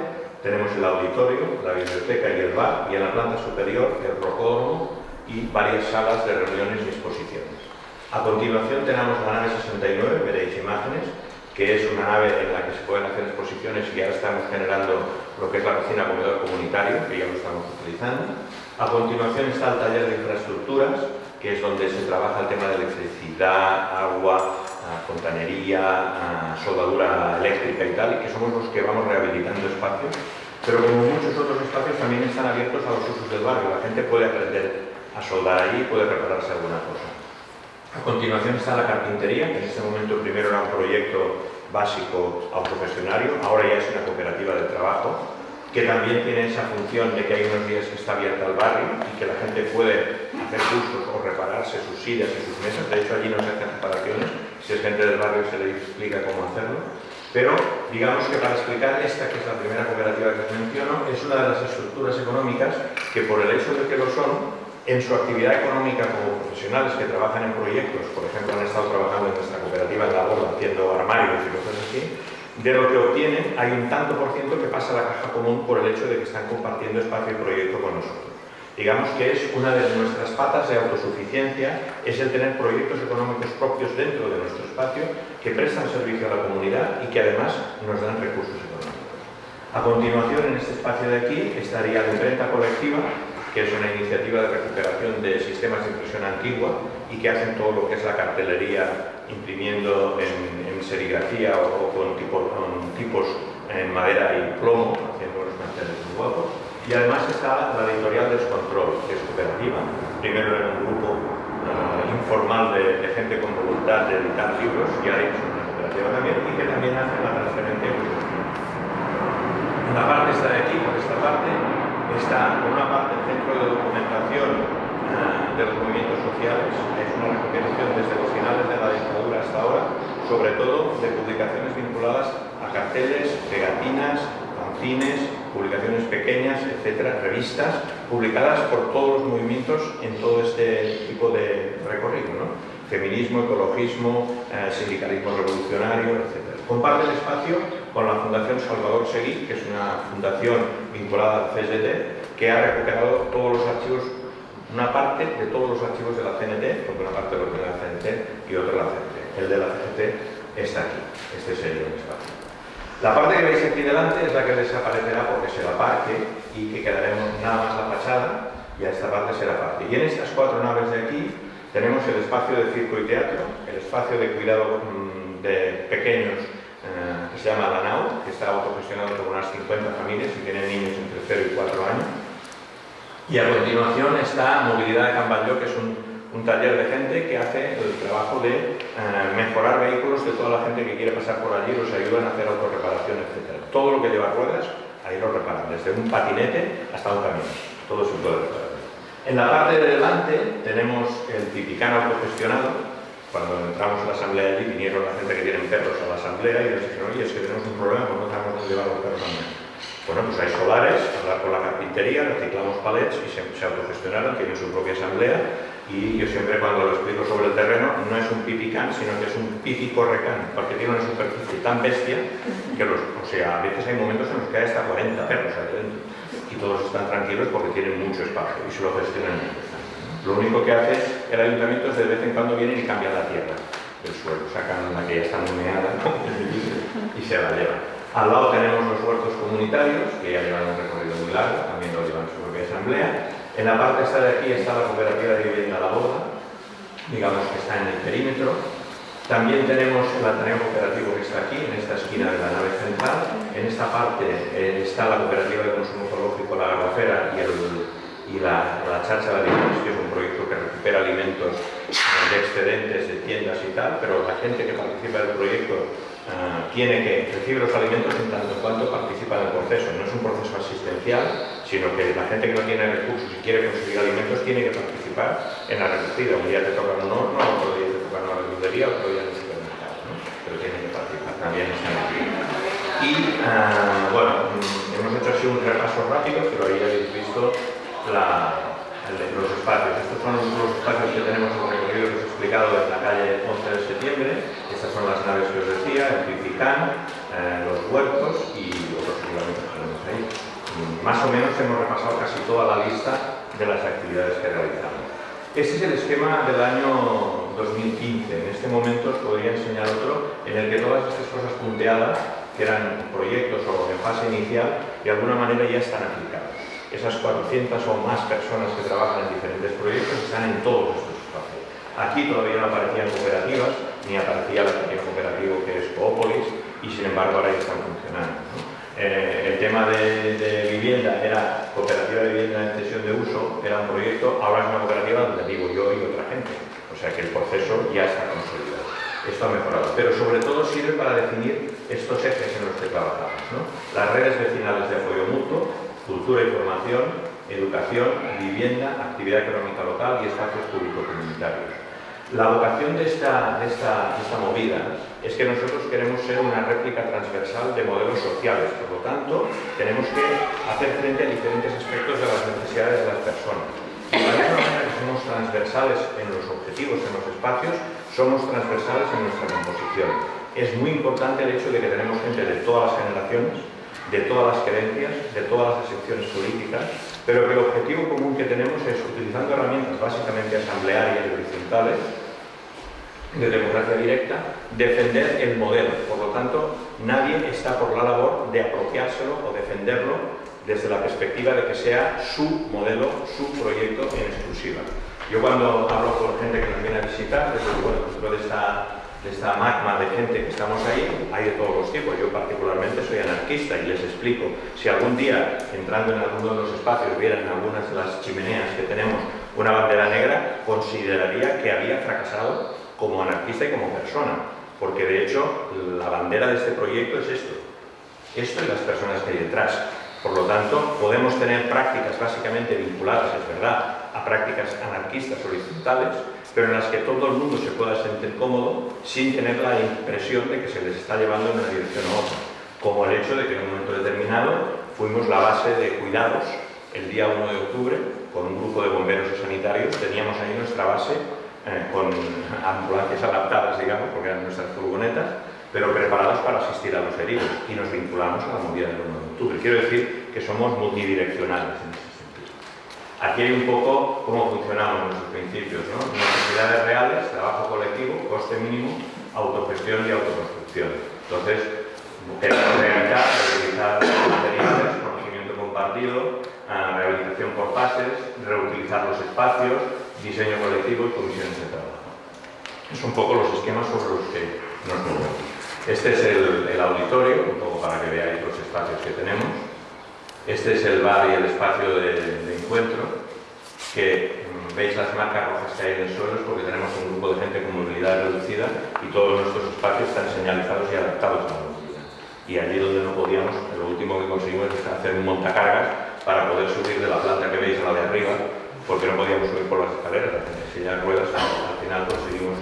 tenemos el auditorio, la biblioteca y el bar, y en la planta superior el rocódromo y varias salas de reuniones y exposiciones. A continuación tenemos la nave 69, veréis imágenes, que es una nave en la que se pueden hacer exposiciones y ahora estamos generando lo que es la cocina comedor comunitario, que ya lo estamos utilizando. A continuación está el taller de infraestructuras, que es donde se trabaja el tema de electricidad, agua, ah, fontanería, ah, soldadura eléctrica y tal, y que somos los que vamos rehabilitando espacios, pero como muchos otros espacios también están abiertos a los usos del barrio, la gente puede aprender a soldar allí, puede prepararse alguna cosa. A continuación está la carpintería, que en este momento primero era un proyecto básico autogestionario, ahora ya es una cooperativa de trabajo, que también tiene esa función de que hay unos días que está abierta al barrio y que la gente puede hacer cursos o repararse sus sillas y sus mesas. De hecho, allí no se hacen reparaciones. Si es gente del barrio se le explica cómo hacerlo. Pero digamos que para explicar esta, que es la primera cooperativa que os menciono, es una de las estructuras económicas que por el hecho de que lo son, en su actividad económica como profesionales que trabajan en proyectos, por ejemplo han estado trabajando en nuestra cooperativa en la boda haciendo armarios y cosas así, de lo que obtienen hay un tanto por ciento que pasa a la caja común por el hecho de que están compartiendo espacio y proyecto con nosotros. Digamos que es una de nuestras patas de autosuficiencia, es el tener proyectos económicos propios dentro de nuestro espacio que prestan servicio a la comunidad y que además nos dan recursos económicos. A continuación, en este espacio de aquí, estaría la imprenta colectiva, que es una iniciativa de recuperación de sistemas de impresión antigua y que hacen todo lo que es la cartelería imprimiendo en, serigrafía o, con, tipos en madera y plomo, haciendo los manteles muy guapos y además está la editorial Descontrol, que es cooperativa. Primero era un grupo uh, informal de, gente con voluntad de editar libros, y ahora es una cooperativa también, y que también hace la transferencia En la parte esta de aquí, por esta parte, está por una parte el centro de documentación uh, de los movimientos sociales, es una recopilación desde los finales de la dictadura hasta ahora, sobre todo de publicaciones vinculadas a carteles, pegatinas, fanzines, publicaciones pequeñas, etcétera, revistas, publicadas por todos los movimientos en todo este tipo de recorrido, ¿no? feminismo, ecologismo, eh, sindicalismo revolucionario, etcétera. Comparte el espacio con la Fundación Salvador Seguí, que es una fundación vinculada al CSDT, que ha recuperado todos los archivos, una parte de todos los archivos de la CNT, porque una parte lo tiene la CNT y otra la CNT. El de la CNT está aquí, este sería el espacio. La parte que veis aquí delante es la que desaparecerá porque será parque y que quedaremos nada más la fachada y a esta parte será parque. Y en estas cuatro naves de aquí tenemos el espacio de circo y teatro, el espacio de cuidado mm, de pequeños eh, que se llama La Nau, que está autogestionado por unas 50 familias y tienen niños entre 0 y 4 años. Y a continuación está Movilidad de Camballo, que es un un taller de gente que hace el trabajo de eh, mejorar vehículos de toda la gente que quiere pasar por allí, los ayudan a hacer autorreparación, etc. Todo lo que lleva ruedas, ahí lo reparan, desde un patinete hasta un camión, todo se puede reparar. En la parte de delante tenemos el tipicano autogestionado, cuando entramos a la asamblea allí vinieron la gente que tienen perros a la asamblea y nos dijeron, oye, es que tenemos un problema, pues no sabemos llevar los perros a bueno, pues hay solares, hablar con la carpintería, reciclamos palets y se, se autogestionaron, tienen su propia asamblea y yo siempre cuando lo explico sobre el terreno no es un pipicán, sino que es un pipicorrecán, porque tiene una superficie tan bestia que los, o sea, a veces hay momentos en los que hay hasta 40 perros ahí dentro y todos están tranquilos porque tienen mucho espacio y se lo gestionan Lo único que hace el ayuntamiento es de vez en cuando vienen y cambian la tierra del suelo, sacan la que ya está humeada y se la llevan. Al lado tenemos los huertos comunitarios, que ya llevan un recorrido muy largo, también lo llevan su propia asamblea. En la parte esta de aquí está la cooperativa de vivienda La Boda, digamos que está en el perímetro. También tenemos el Ateneo Cooperativo que está aquí, en esta esquina de la nave central. En esta parte eh, está la cooperativa de consumo ecológico La Garrafera y, la, la Chacha de Alimentos, que es un proyecto que recupera alimentos de excedentes de tiendas y tal, pero la gente que participa del proyecto Ah, tiene que recibir los alimentos en tanto en cuanto participa del proceso. No es un proceso asistencial, sino que la gente que no tiene recursos y quiere conseguir alimentos tiene que participar en la recogida. Un día te toca un horno, otro día te toca una verdulería, otro día en el supermercado. ¿no? Pero tiene que participar también en aquí. Y uh, bueno, mm, hemos hecho así un repaso rápido, pero ahí habéis visto los espacios. Estos son los espacios que tenemos en recorrido que os he explicado en la calle 11 de septiembre. Estas son las naves que os decía, el Pipicán, eh, los huertos y otros reglamentos que tenemos ahí. Más o menos hemos repasado casi toda la lista de las actividades que realizamos. Este es el esquema del año 2015. En este momento os podría enseñar otro en el que todas estas cosas punteadas, que eran proyectos o en fase inicial, de alguna manera ya están aplicadas esas 400 o más personas que trabajan en diferentes proyectos están en todos estos espacios. Aquí todavía no aparecían cooperativas, ni aparecía la pequeña cooperativa que es Coopolis, y sin embargo ahora ya están funcionando. Eh, el tema de, vivienda era cooperativa de vivienda en cesión de uso, era un proyecto, ahora es una cooperativa donde vivo yo y otra gente. O sea que el proceso ya está consolidado. Esto ha mejorado, pero sobre todo sirve para definir estos ejes en los que trabajamos. Las redes vecinales de apoyo mutuo, cultura y formación, educación, vivienda, actividad económica local y espacios públicos comunitarios. La vocación de esta, de esta, esta movida es que nosotros queremos ser una réplica transversal de modelos sociales, por lo tanto, tenemos que hacer frente a diferentes aspectos de las necesidades de las personas. De la misma manera que somos transversales en los objetivos, en los espacios, somos transversales en nuestra composición. Es muy importante el hecho de que tenemos gente de todas las generaciones, de todas las creencias, de todas las secciones políticas, pero que el objetivo común que tenemos es, utilizando herramientas básicamente asamblearias y horizontales, de democracia directa, defender el modelo. Por lo tanto, nadie está por la labor de apropiárselo o defenderlo desde la perspectiva de que sea su modelo, su proyecto en exclusiva. Yo cuando hablo con gente que nos viene a visitar, desde bueno, dentro de esta, de esta magma de gente que estamos ahí, hay de todos los tipos. Yo particularmente soy anarquista y les explico, si algún día, entrando en alguno de los espacios, vieran algunas de las chimeneas que tenemos una bandera negra, consideraría que había fracasado como anarquista y como persona, porque de hecho la bandera de este proyecto es esto, esto y las personas que hay detrás. Por lo tanto, podemos tener prácticas básicamente vinculadas, es verdad, a prácticas anarquistas horizontales, pero en las que todo el mundo se pueda sentir cómodo sin tener la impresión de que se les está llevando en una dirección u otra. Como el hecho de que en un momento determinado fuimos la base de cuidados el día 1 de octubre, con un grupo de bomberos y sanitarios, teníamos ahí nuestra base eh, con ambulancias adaptadas, digamos, porque eran nuestras furgonetas, pero preparadas para asistir a los heridos y nos vinculamos a la movida del 1 de octubre. Quiero decir que somos multidireccionales en ese sentido. Aquí hay un poco cómo funcionamos nuestros principios, ¿no? Necesidades reales, trabajo colectivo, coste mínimo, autogestión y autoconstrucción. Entonces, rehabilitar, reutilizar materiales, conocimiento compartido, eh, rehabilitación por fases, reutilizar los espacios, diseño colectivo y comisiones de trabajo. Es un poco los esquemas sobre los que nos movemos. Este es el, auditorio, un poco para que veáis los espacios que tenemos. Este es el bar y el espacio de, encuentro, que mm, veis las marcas rojas que hay en el suelo es porque tenemos un grupo de gente con movilidad reducida y todos nuestros espacios están señalizados y adaptados a la movilidad. Y allí donde no podíamos, lo último que conseguimos es hacer un montacargas para poder subir de la planta que veis a la de arriba porque no podíamos subir por las escaleras, las sillas ruedas, al final conseguimos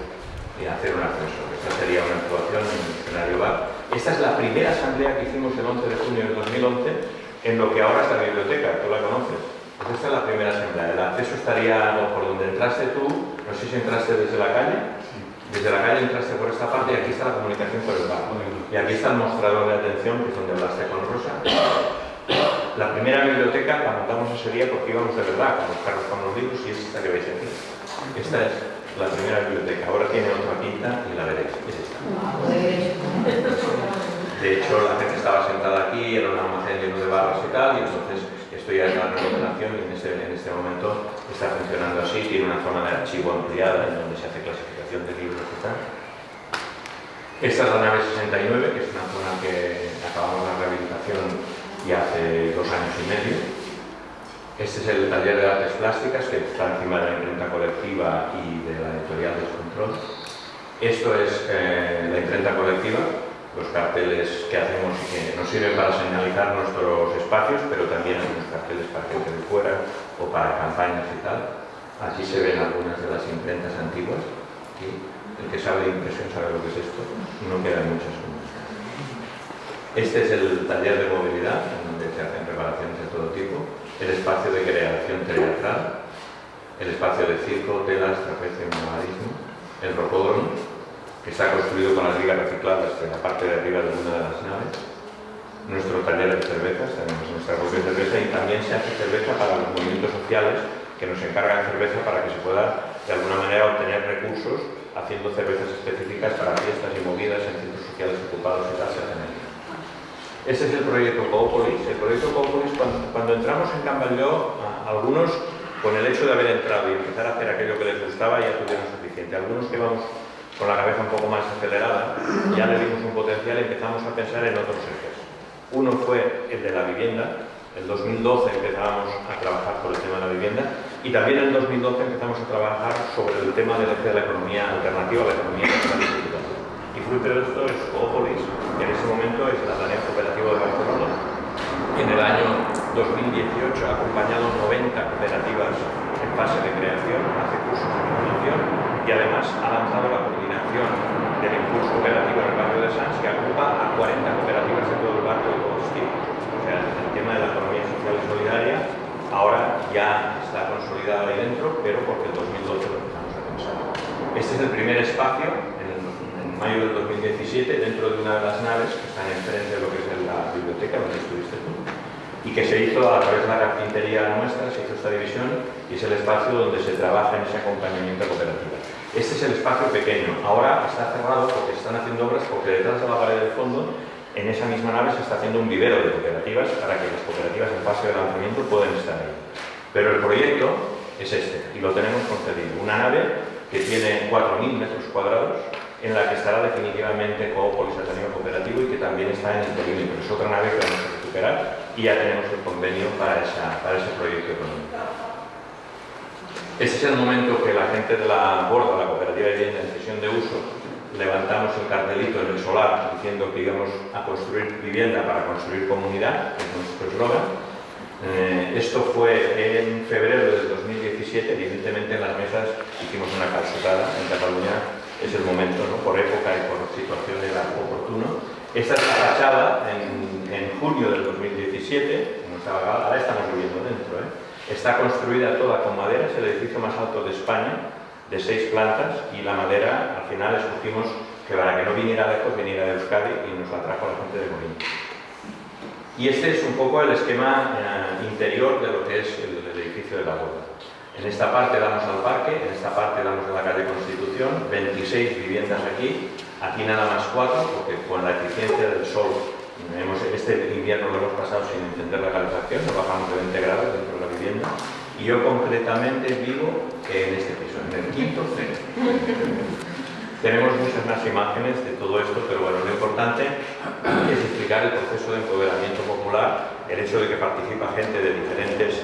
eh, hacer un ascensor. Esta sería una actuación en el escenario bar. Esta es la primera asamblea que hicimos el 11 de junio del 2011 en lo que ahora es la biblioteca, tú la conoces. Pues esta es la primera asamblea. El acceso estaría por donde entraste tú, no sé si entraste desde la calle, desde la calle entraste por esta parte y aquí está la comunicación por el bar. Y aquí está el mostrador de atención, que es donde hablaste con Rosa. La primera biblioteca la montamos ese día porque íbamos de verdad con los carros con los libros y es esta que veis aquí. Esta es la primera biblioteca. Ahora tiene otra pinta y la veréis. Es esta. De hecho, la gente estaba sentada aquí, era un almacén lleno de barras y tal, y entonces esto ya es la remodelación y en este, en este momento está funcionando así. Tiene una zona de archivo ampliada en donde se hace clasificación de libros y tal. Esta es la nave 69, que es una zona que acabamos la rehabilitación y hace dos años y medio. Este es el taller de artes plásticas que está encima de la imprenta colectiva y de la editorial Descontrol. Esto es eh, la imprenta colectiva, los carteles que hacemos que nos sirven para señalizar nuestros espacios, pero también hacemos carteles para gente de fuera o para campañas y tal. Allí se ven algunas de las imprentas antiguas. El que sabe de impresión sabe lo que es esto. No quedan muchas este es el taller de movilidad, en donde se hacen preparaciones de todo tipo, el espacio de creación teatral, el espacio de circo, telas, trapecio, nomadismo, el rocódromo, que está construido con las vigas recicladas en la parte de arriba de una de las naves, nuestro taller de cervezas, tenemos nuestra propia cerveza y también se hace cerveza para los movimientos sociales que nos encargan cerveza para que se pueda de alguna manera obtener recursos haciendo cervezas específicas para fiestas y movidas en centros sociales ocupados y tal, ese es el proyecto Coopolis. El proyecto Coopolis, cuando, entramos en Camballó, algunos con el hecho de haber entrado y empezar a hacer aquello que les gustaba ya tuvieron suficiente. Algunos que vamos con la cabeza un poco más acelerada, ya le dimos un potencial y empezamos a pensar en otros ejes. Uno fue el de la vivienda, en 2012 empezábamos a trabajar por el tema de la vivienda y también en 2012 empezamos a trabajar sobre el tema de la economía alternativa, la economía y fruto de esto es Coopolis, en ese momento es la Tarea Cooperativa de Barcelona. En el año 2018 ha acompañado 90 cooperativas en fase de creación, hace cursos de formación y además ha lanzado la coordinación del impulso cooperativo en el barrio de Sanz que agrupa a 40 cooperativas de todo el barrio de todos tipos. O sea, el tema de la economía social y solidaria ahora ya está consolidado ahí dentro, pero porque el 2012 lo empezamos a pensar. Este es el primer espacio mayo del 2017, dentro de una de las naves que están enfrente de lo que es la biblioteca donde estuviste tú y que se hizo a través de la carpintería nuestra, se hizo esta división y es el espacio donde se trabaja en ese acompañamiento cooperativo. Este es el espacio pequeño. Ahora está cerrado porque están haciendo obras, porque detrás de la pared del fondo, en esa misma nave se está haciendo un vivero de cooperativas para que las cooperativas en fase de lanzamiento puedan estar ahí. Pero el proyecto es este, y lo tenemos concedido. Una nave que tiene 4.000 metros cuadrados, en la que estará definitivamente Coopol y Cooperativo y que también está en el perímetro. Es otra nave que vamos a recuperar y ya tenemos el convenio para, esa, para ese proyecto económico. Este es el momento que la gente de la Borda, la cooperativa de vivienda en sesión de uso, levantamos el cartelito en el solar diciendo que íbamos a construir vivienda para construir comunidad, es nuestro eslogan. Eh, esto fue en febrero del 2017, evidentemente en las mesas hicimos una calzutada en Cataluña, es el momento, ¿no? por época y por situación era oportuno. Esta es la fachada en, en junio del 2017, ahora estamos viviendo dentro, ¿eh? Está construida toda con madera, es el edificio más alto de España, de seis plantas, y la madera al final escogimos que para que no viniera lejos, viniera de Euskadi y nos la trajo la gente de Molina. Y este es un poco el esquema eh, interior de lo que es el, el edificio de la boda. En esta parte damos al parque, en esta parte damos a la calle Constitución, 26 viviendas aquí, aquí nada más cuatro, porque con la eficiencia del sol este invierno lo hemos pasado sin encender la calefacción, nos bajamos de 20 grados dentro de la vivienda y yo concretamente vivo en este piso, en el quinto C. Tenemos muchas más imágenes de todo esto, pero bueno, lo importante es explicar el proceso de empoderamiento popular, el hecho de que participa gente de diferentes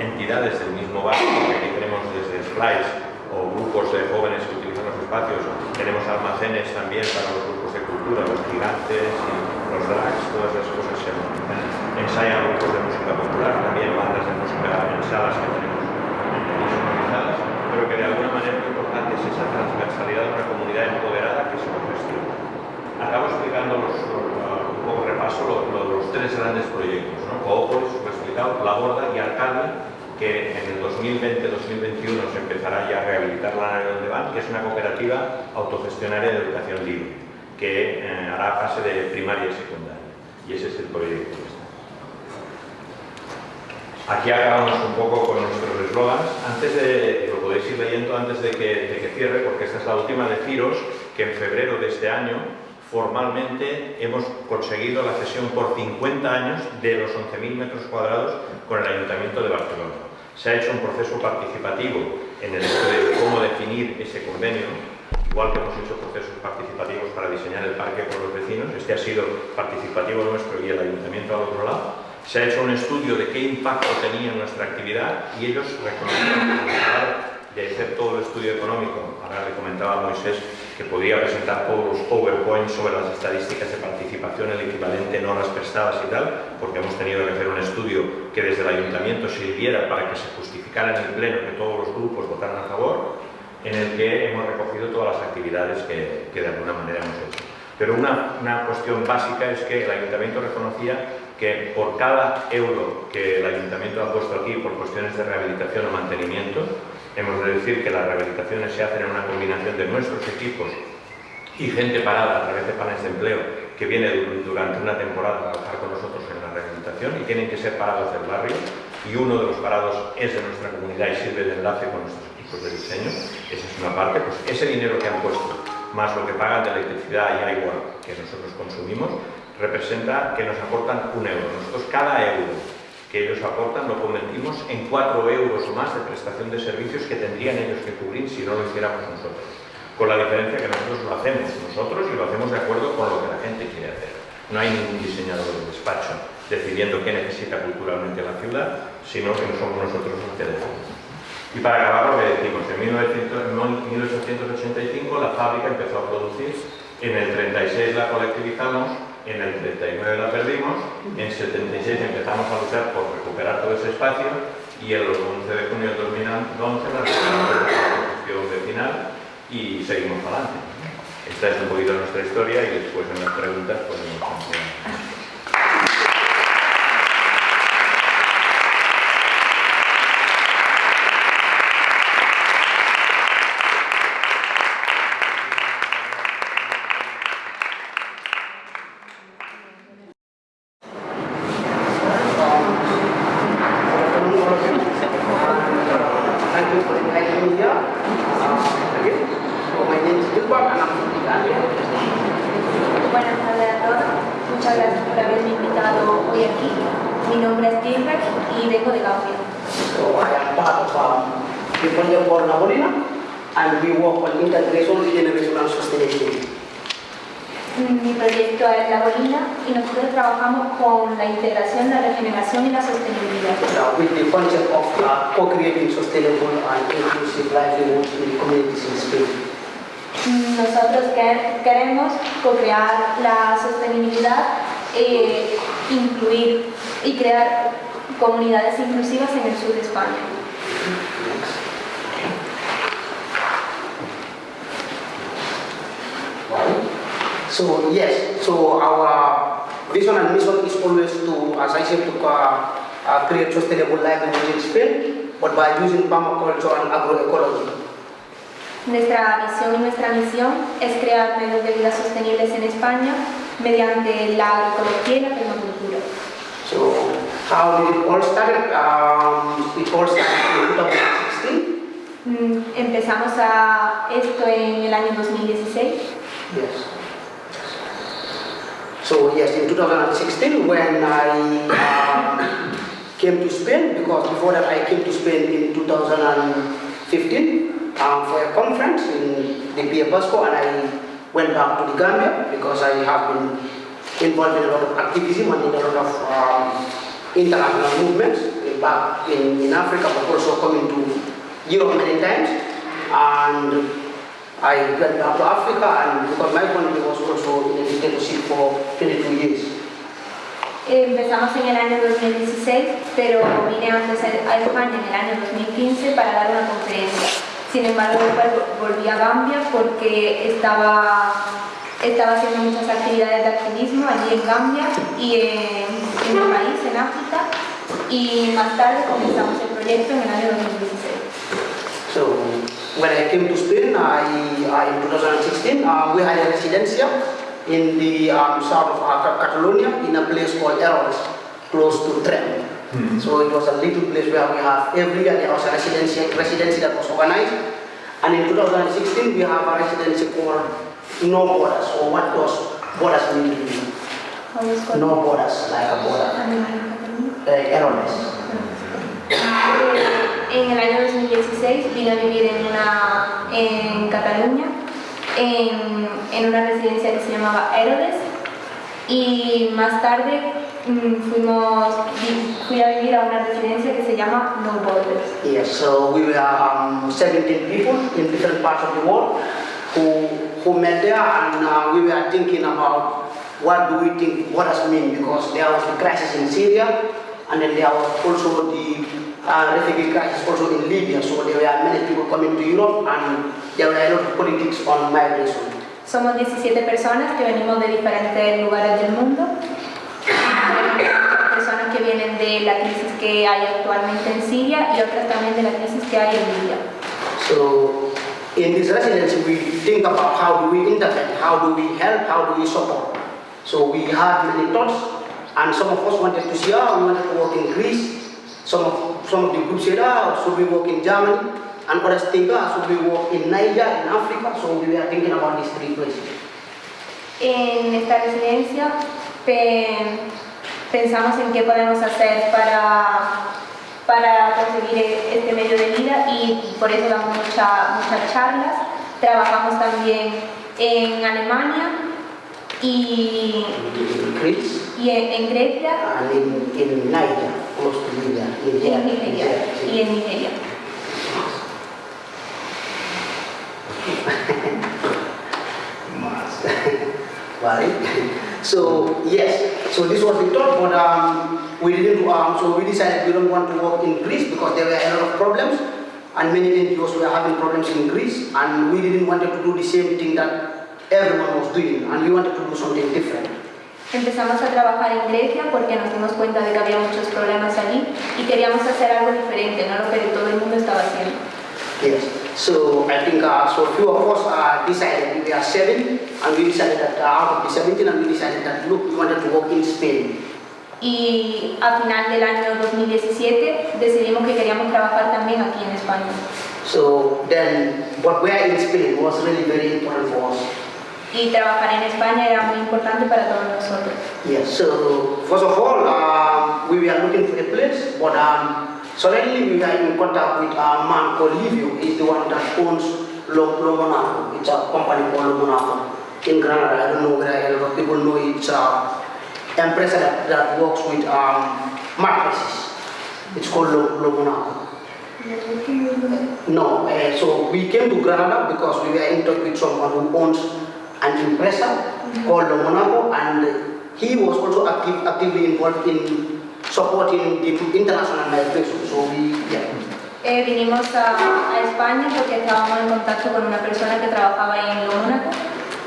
entidades del mismo barrio, aquí tenemos desde Splice o grupos de jóvenes que utilizan los espacios, tenemos almacenes también para los grupos de cultura, los gigantes y los drags, todas esas cosas se ensayan grupos de música popular, también bandas de música en salas que tenemos organizadas, pero que de alguna manera lo importante es esa transversalidad de una comunidad empoderada que se lo gestiona. Acabo explicando los, un poco repaso lo, lo, los tres grandes proyectos, ¿no? Coopos, La Borda y Arcadia, que en el 2020-2021 se empezará ya a rehabilitar la nave donde van, que es una cooperativa autogestionaria de educación libre que eh, hará fase de primaria y secundaria. Y ese es el proyecto. Aquí acabamos un poco con nuestros eslogans. Antes de, lo podéis ir leyendo antes de que, de que cierre, porque esta es la última, deciros que en febrero de este año formalmente hemos conseguido la cesión por 50 años de los 11.000 metros cuadrados con el Ayuntamiento de Barcelona. Se ha hecho un proceso participativo en el hecho de cómo definir ese convenio igual que hemos hecho procesos participativos para diseñar el parque con los vecinos, este ha sido participativo nuestro y el ayuntamiento al otro lado, se ha hecho un estudio de qué impacto tenía nuestra actividad y ellos reconocieron que de hacer todo el estudio económico, ahora le comentaba Moisés que podría presentar todos los PowerPoints sobre las estadísticas de participación, el equivalente en horas prestadas y tal, porque hemos tenido que hacer un estudio que desde el ayuntamiento sirviera para que se justificara en el pleno que todos los grupos votaran a favor, en el que hemos recogido todas las actividades que, que de alguna manera hemos hecho. Pero una, una, cuestión básica es que el Ayuntamiento reconocía que por cada euro que el Ayuntamiento ha puesto aquí por cuestiones de rehabilitación o mantenimiento, hemos de decir que las rehabilitaciones se hacen en una combinación de nuestros equipos y gente parada a través de planes de empleo que viene durante una temporada a trabajar con nosotros en la rehabilitación y tienen que ser parados del barrio y uno de los parados es de nuestra comunidad y sirve de enlace con nuestros de diseño, esa es una parte, pues ese dinero que han puesto, más lo que pagan de electricidad y agua que nosotros consumimos, representa que nos aportan un euro. Nosotros cada euro que ellos aportan lo convertimos en cuatro euros más de prestación de servicios que tendrían ellos que cubrir si no lo hiciéramos nosotros. Con la diferencia que nosotros lo hacemos nosotros y lo hacemos de acuerdo con lo que la gente quiere hacer. No hay ningún diseñador de despacho decidiendo qué necesita culturalmente la ciudad, sino que no somos nosotros los que decimos. Y para acabar lo que decimos, en 1885 la fábrica empezó a producir, en el 36 la colectivizamos, en el 39 la perdimos, en 76 empezamos a luchar por recuperar todo ese espacio y el 11 de junio de 2011 la recuperamos la construcción vecinal y seguimos adelante. esta es un poquito nuestra historia y después en las preguntas podemos continuar. Thank you for inviting me here. Uh, again, so my name is Gilbert and I'm from Italia. Buenas tardes a todos. Muchas gracias por haberme invitado hoy aquí. Mi nombre es Gilbert y vengo de Gambia. So I am part of um, the project for Nabolina and we work on integration, regeneration and sustainability. Mm, Mi proyecto es La Bolina y nosotros trabajamos con la integración, la regeneración y la sostenibilidad. Now with the concept of uh, co-creating sustainable and inclusive livelihoods in the communities in Spain. Mm, Nosotros que- queremos co-crear la sostenibilidad, e incluir y crear comunidades inclusivas en el sur de España. So yes, so our vision and mission is always to, as I said, to uh, uh, create sustainable livelihoods in Spain, but by using permaculture and agroecology. Nuestra visión y nuestra misión es crear medios de vida sostenibles en España mediante la agroecología y la permacultura. So how did it all start? Um, it all started in 2016. Mm, Empezamos a esto en el año 2016. Yes. So yes, in 2016 when I um, came to Spain, because before that I came to Spain in 2015 um, for a conference in the Pia Pasco and I went back to the Gambia because I have been involved in a lot of activism and in a lot of um, international movements in- back in, in Africa but also coming to Europe many times and I went back to Africa and because my country was also in a dictatorship for 22 years. Empezamos en el año 2016, pero vine antes a España en el año 2015 para dar una conferencia. Sin embargo, volví a Gambia porque estaba, estaba haciendo muchas actividades de activismo allí en Gambia y en, en país, en África, y más tarde comenzamos el proyecto en el año 2016. So when I came to Spain, I, I in 2016, uh, we had a residencia in the um, south of Catalonia in a place called Eroles, close to Trem. So it was a little place where we have every year there was a residency, residency that was organized. And in 2016 we have a residency called No Borders, or what does borders mean to you? No borders, like a border. Uh, Eroles. Eh, En el año 2016 vine a vivir en, una, en Cataluña, en, en una residencia que se llamaba Herodes y más tarde mm, fuimos, fui a vivir a una residencia que se llama No Borders. Yes, so we were um, 17 people in different parts of the world who, who met there and uh, we were thinking about what do we think borders mean because there was the crisis in Syria and then there was also the uh, refugee crisis also in Libya. So there were many people coming to Europe and there were a lot of politics on migration. Somos 17 personas que venimos de diferentes lugares del mundo. Personas que vienen de la crisis que hay actualmente en Siria y otras también de la crisis que hay en Libia. So in this residency, we think about how do we intervene, how do we help, how do we support. So we had many thoughts, and some of us wanted to see, ah, we wanted to work in Greece. Some of, some of the groups said, ah, should we work in Germany? And others think, ah, should in Niger, in Africa? So we were thinking about these three places. En esta residencia pe- pensamos en qué podemos hacer para, para conseguir e- este medio de vida y por eso damos mucha- muchas charlas. Trabajamos también en Alemania y, In Greece y en, en Grecia and in, in Niger, close to Libya. y Niger, en Nigeria. Niger, Y en Nigeria. right? So yes, so this was the thought, but um, we didn't. Um, so we decided we don't want to work in Greece because there were a lot of problems, and many NGOs were having problems in Greece, and we didn't want to do the same thing that everyone was doing, and we wanted to do something different. Empezamos a trabajar en Grecia porque nos dimos cuenta de que había muchos problemas allí y queríamos hacer algo diferente, no lo que todo el mundo estaba haciendo. Yes. So I think uh, so few of us uh, decided we were seven, and we decided that uh, out of the 17, and we decided that look, we wanted to work in Spain. Y a final del año 2017 decidimos que queríamos trabajar también aquí en España. So then, what we are in Spain was really very important for us. Y trabajar en España era muy importante para todos nosotros. Yes. So first of all, um, we were looking for a place, but um, suddenly we were in contact with a man called Livio. He's the one that owns Lo, Lo Monaco. It's a company called Lo Monaco in Granada. I don't know whether a lot of people know it. It's a empresa that, that works with um, mattresses. It's called Lo, Lo Monaco. No, uh, so we came to Granada because we were in touch with someone who owns an impressor called Monaco and he was also active, actively involved in supporting the international migration. So we, yeah. Eh, vinimos a, a España porque estábamos en contacto con una persona que trabajaba en Lo Mónaco,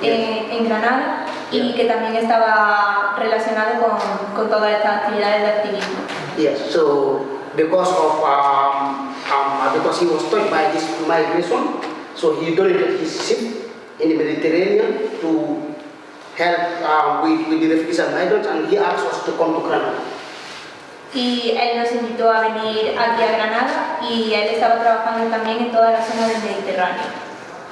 eh, en Granada, y que también estaba relacionado con, con todas estas actividades de activismo. Yes, so because of um, um, because he was touched by this migration, so he donated his ship in the Mediterranean to help uh, with, with the refugees and migrants, and he asked us to come to Granada. Y él nos invitó a venir aquí a Granada y él estaba trabajando también en toda la zona del Mediterráneo.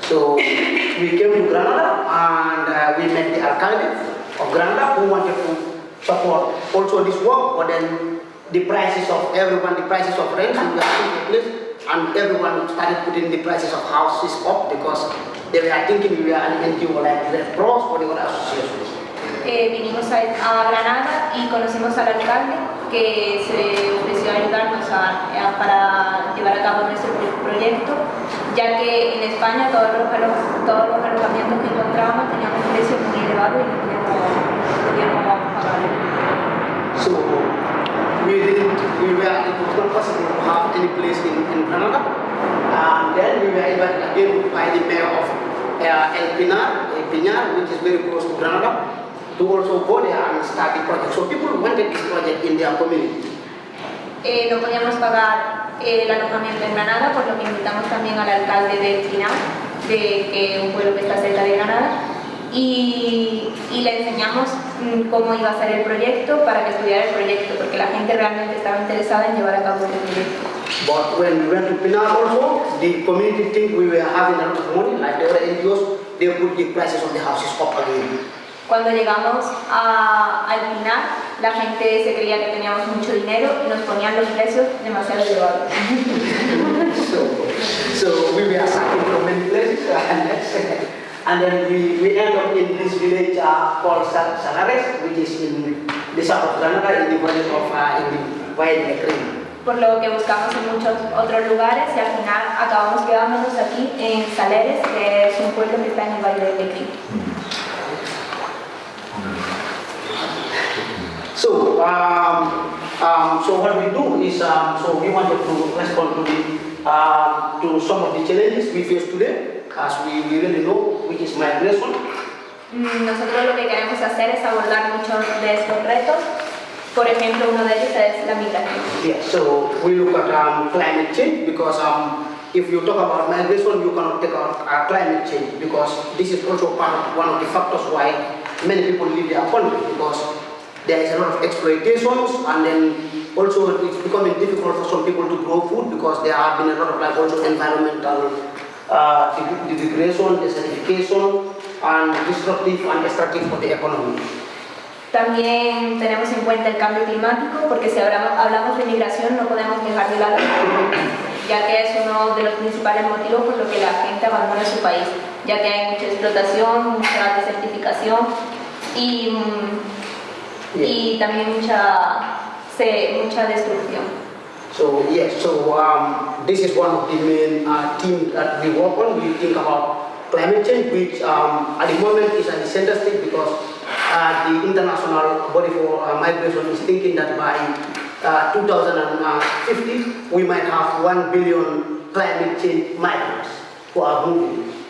So we came to Granada and uh, we met the alcalde of Granada who wanted to support also this work, but then the prices of everyone, the prices of rent, and we are in a place, and everyone started putting the prices of houses up because they were thinking we were an NGO like Red Cross or associations. Eh, vinimos a, Granada y conocimos al alcalde que se ofreció a ayudarnos a- a- para llevar a cabo nuestro pro- proyecto, ya que en España todos los, todos los alojamientos que encontrábamos tenían un precio muy elevado y no podíamos, no podíamos pagarlo. So we we were, not possible to have any place in, Granada. Then we were invited again by the mayor of uh, El Pinar, El Pinar, which is very close to Granada, to also go there and start the project. So people wanted this project in their community. Eh, no podíamos pagar eh, el alojamiento en Granada, por lo que invitamos también al alcalde de Final, de, que un pueblo que está cerca de Granada, y, y le enseñamos mm, cómo iba a ser el proyecto para que estudiara el proyecto, porque la gente realmente estaba interesada en llevar a cabo el proyecto. But when we went to Pinar also, the community think we were having a lot of money, like the other NGOs, they put the prices of the houses up again. Cuando llegamos a, al final, la gente se creía que teníamos mucho dinero y nos ponían los precios demasiado elevados. so, so we were starting from many places, and, then we, we end up in this village uh, called Sa- Salares, which is in the south of Granada, in the village of uh, in the Valle de Cream. por lo que buscamos en muchos otros lugares y al final acabamos quedándonos aquí en Saleres, que es un pueblo que está en el Valle de Pequín. So, um, um, so what we do is, um, so we wanted to respond to the, um, to some of the challenges we face today, as we, we really know, which is migration. Mm, Nosotros lo que queremos hacer es abordar muchos de estos retos. Por ejemplo, uno de ellos es la migración. Yeah, so we look at um, climate change because um, if you talk about migration, you cannot take out uh, climate change because this is also part of one of the factors why many people leave their country because there is a lot of exploitations and then also it's becoming difficult for some people to grow food because there have been a lot of like also environmental uh, de- degradation, desertification and disruptive and destructive for the economy. También tenemos en cuenta el cambio climático, porque si hablamos, hablamos de migración no podemos dejar de lado, ya que es uno de los principales motivos por los que la gente abandona su país, ya que hay mucha explotación, mucha desertificación y, mm, y también mucha, se- mucha destrucción. So yes, so um, this is one of the main uh, themes that we work on. We think about climate change, which um, at the moment is at the center stage because uh, the International Body for uh, Migration is thinking that by uh, 2050 we might have one billion climate change migrants who are moving.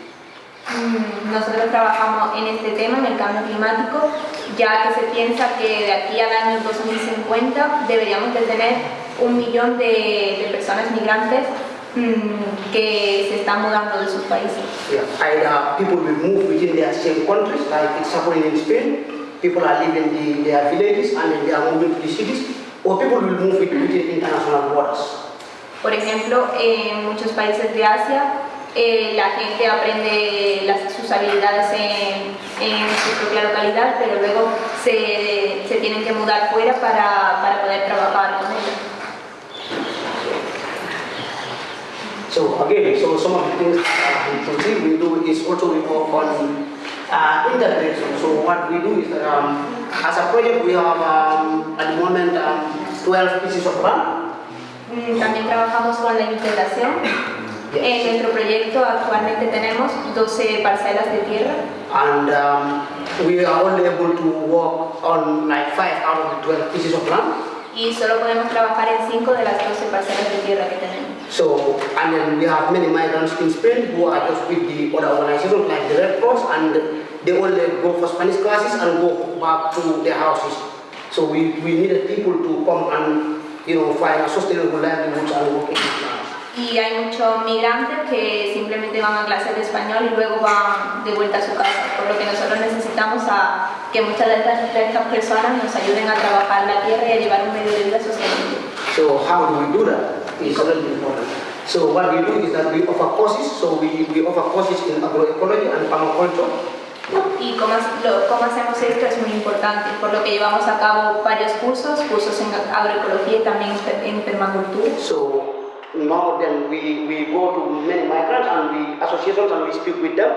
Mm, nosotros trabajamos en este tema, en el cambio climático, ya que se piensa que de aquí al año 2050 deberíamos de tener un millón de, de personas migrantes mm, que se están mudando de sus países. Yeah. Either people will move within their same countries, like it's happening in Spain. People are leaving the, their villages and then they are moving to the cities, or people will move with- within international borders. Por ejemplo, en muchos países de Asia eh, la gente aprende las- sus habilidades en, en su propia localidad, pero luego se, se tienen que mudar fuera para, para poder trabajar con ellos. So again, so some of the things that we continue we do is also we work on uh, integration. So what we do is that um, as a project we have um, at the moment um, 12 pieces of land. Mm, También trabajamos con la integración. En nuestro proyecto actualmente tenemos 12 parcelas de tierra And um, we are only able to work on like five out of the 12 pieces of land. y solo podemos trabajar en 5 de las 12 parcelas de tierra que tenemos. So, and then we have many migrants in Spain who are just with the other organizations like the Red Cross and they only go for Spanish classes and go back to their houses. So we, we needed people to come and, you know, find a sustainable livelihood and work in the land. Y hay muchos migrantes que simplemente van a clases de español y luego van de vuelta a su casa, por lo que nosotros necesitamos a que muchas de estas, de estas personas nos ayuden a trabajar la tierra y a llevar un medio de vida sostenible. So how do we do that? It's really important. So what we do is that we offer courses. So we, we offer courses in agroecology and permaculture. Y cómo, lo- cómo hacemos esto es muy importante, por lo que llevamos a cabo varios cursos, cursos en agroecología y también en permacultura. So now then we, we go to many migrants and we associations and we speak with them.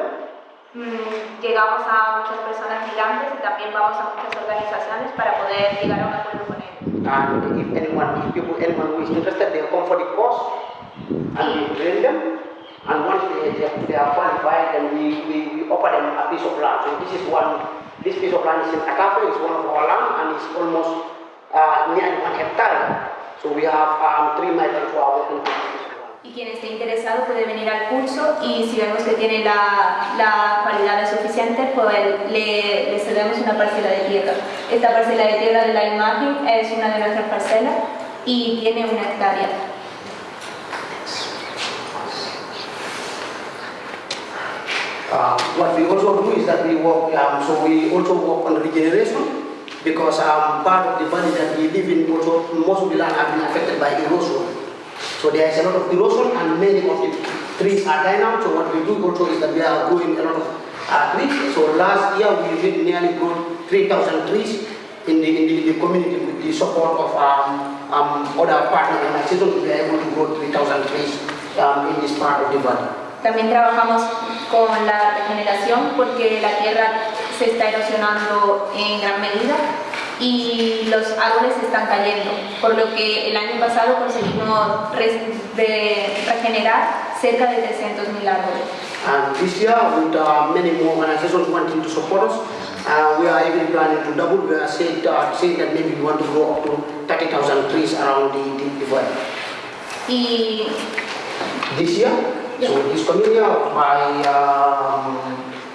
Mm, Llegamos a muchas personas migrantes y también vamos a muchas organizaciones para poder llegar a un acuerdo con ellos. And if anyone, if people, anyone who is interested, they come for the course and we train them. And once they, they, they are qualified, then we, we, we offer them a piece of land. So this is one, this piece of land is in Akafe, it's one of our land and it's almost uh, nearly one hectare. So we have um, three piece of land. Y quien esté interesado puede venir al curso y si vemos que tiene la, la cualidades suficientes, pues le, le cedemos una parcela de tierra. Esta parcela de tierra de la imagen es una de nuestras parcelas y tiene una hectárea. Uh, what we also do is that we work, um, so we also work on regeneration because um, part of the valley that we live in also, most of the land have been affected by erosion. So there is a lot of erosion and many of the trees are dying out. So what we do also is that we are growing a lot of uh, trees. So last year we did nearly grow 3,000 trees in the, in the, the community with the support of um, um, other partner organizations. We were able to grow 3,000 trees um, in this part of the valley. También trabajamos con la regeneración porque la tierra se está erosionando en gran medida y los árboles están cayendo, por lo que el año pasado conseguimos regenerar cerca de 300.000 árboles. And this year, with uh, many more organizations wanting to support us, uh, we are even planning to double. We are saying, uh, saying that maybe we want to grow up to 30,000 trees around the, the, the. Y This year, so this coming year, by um,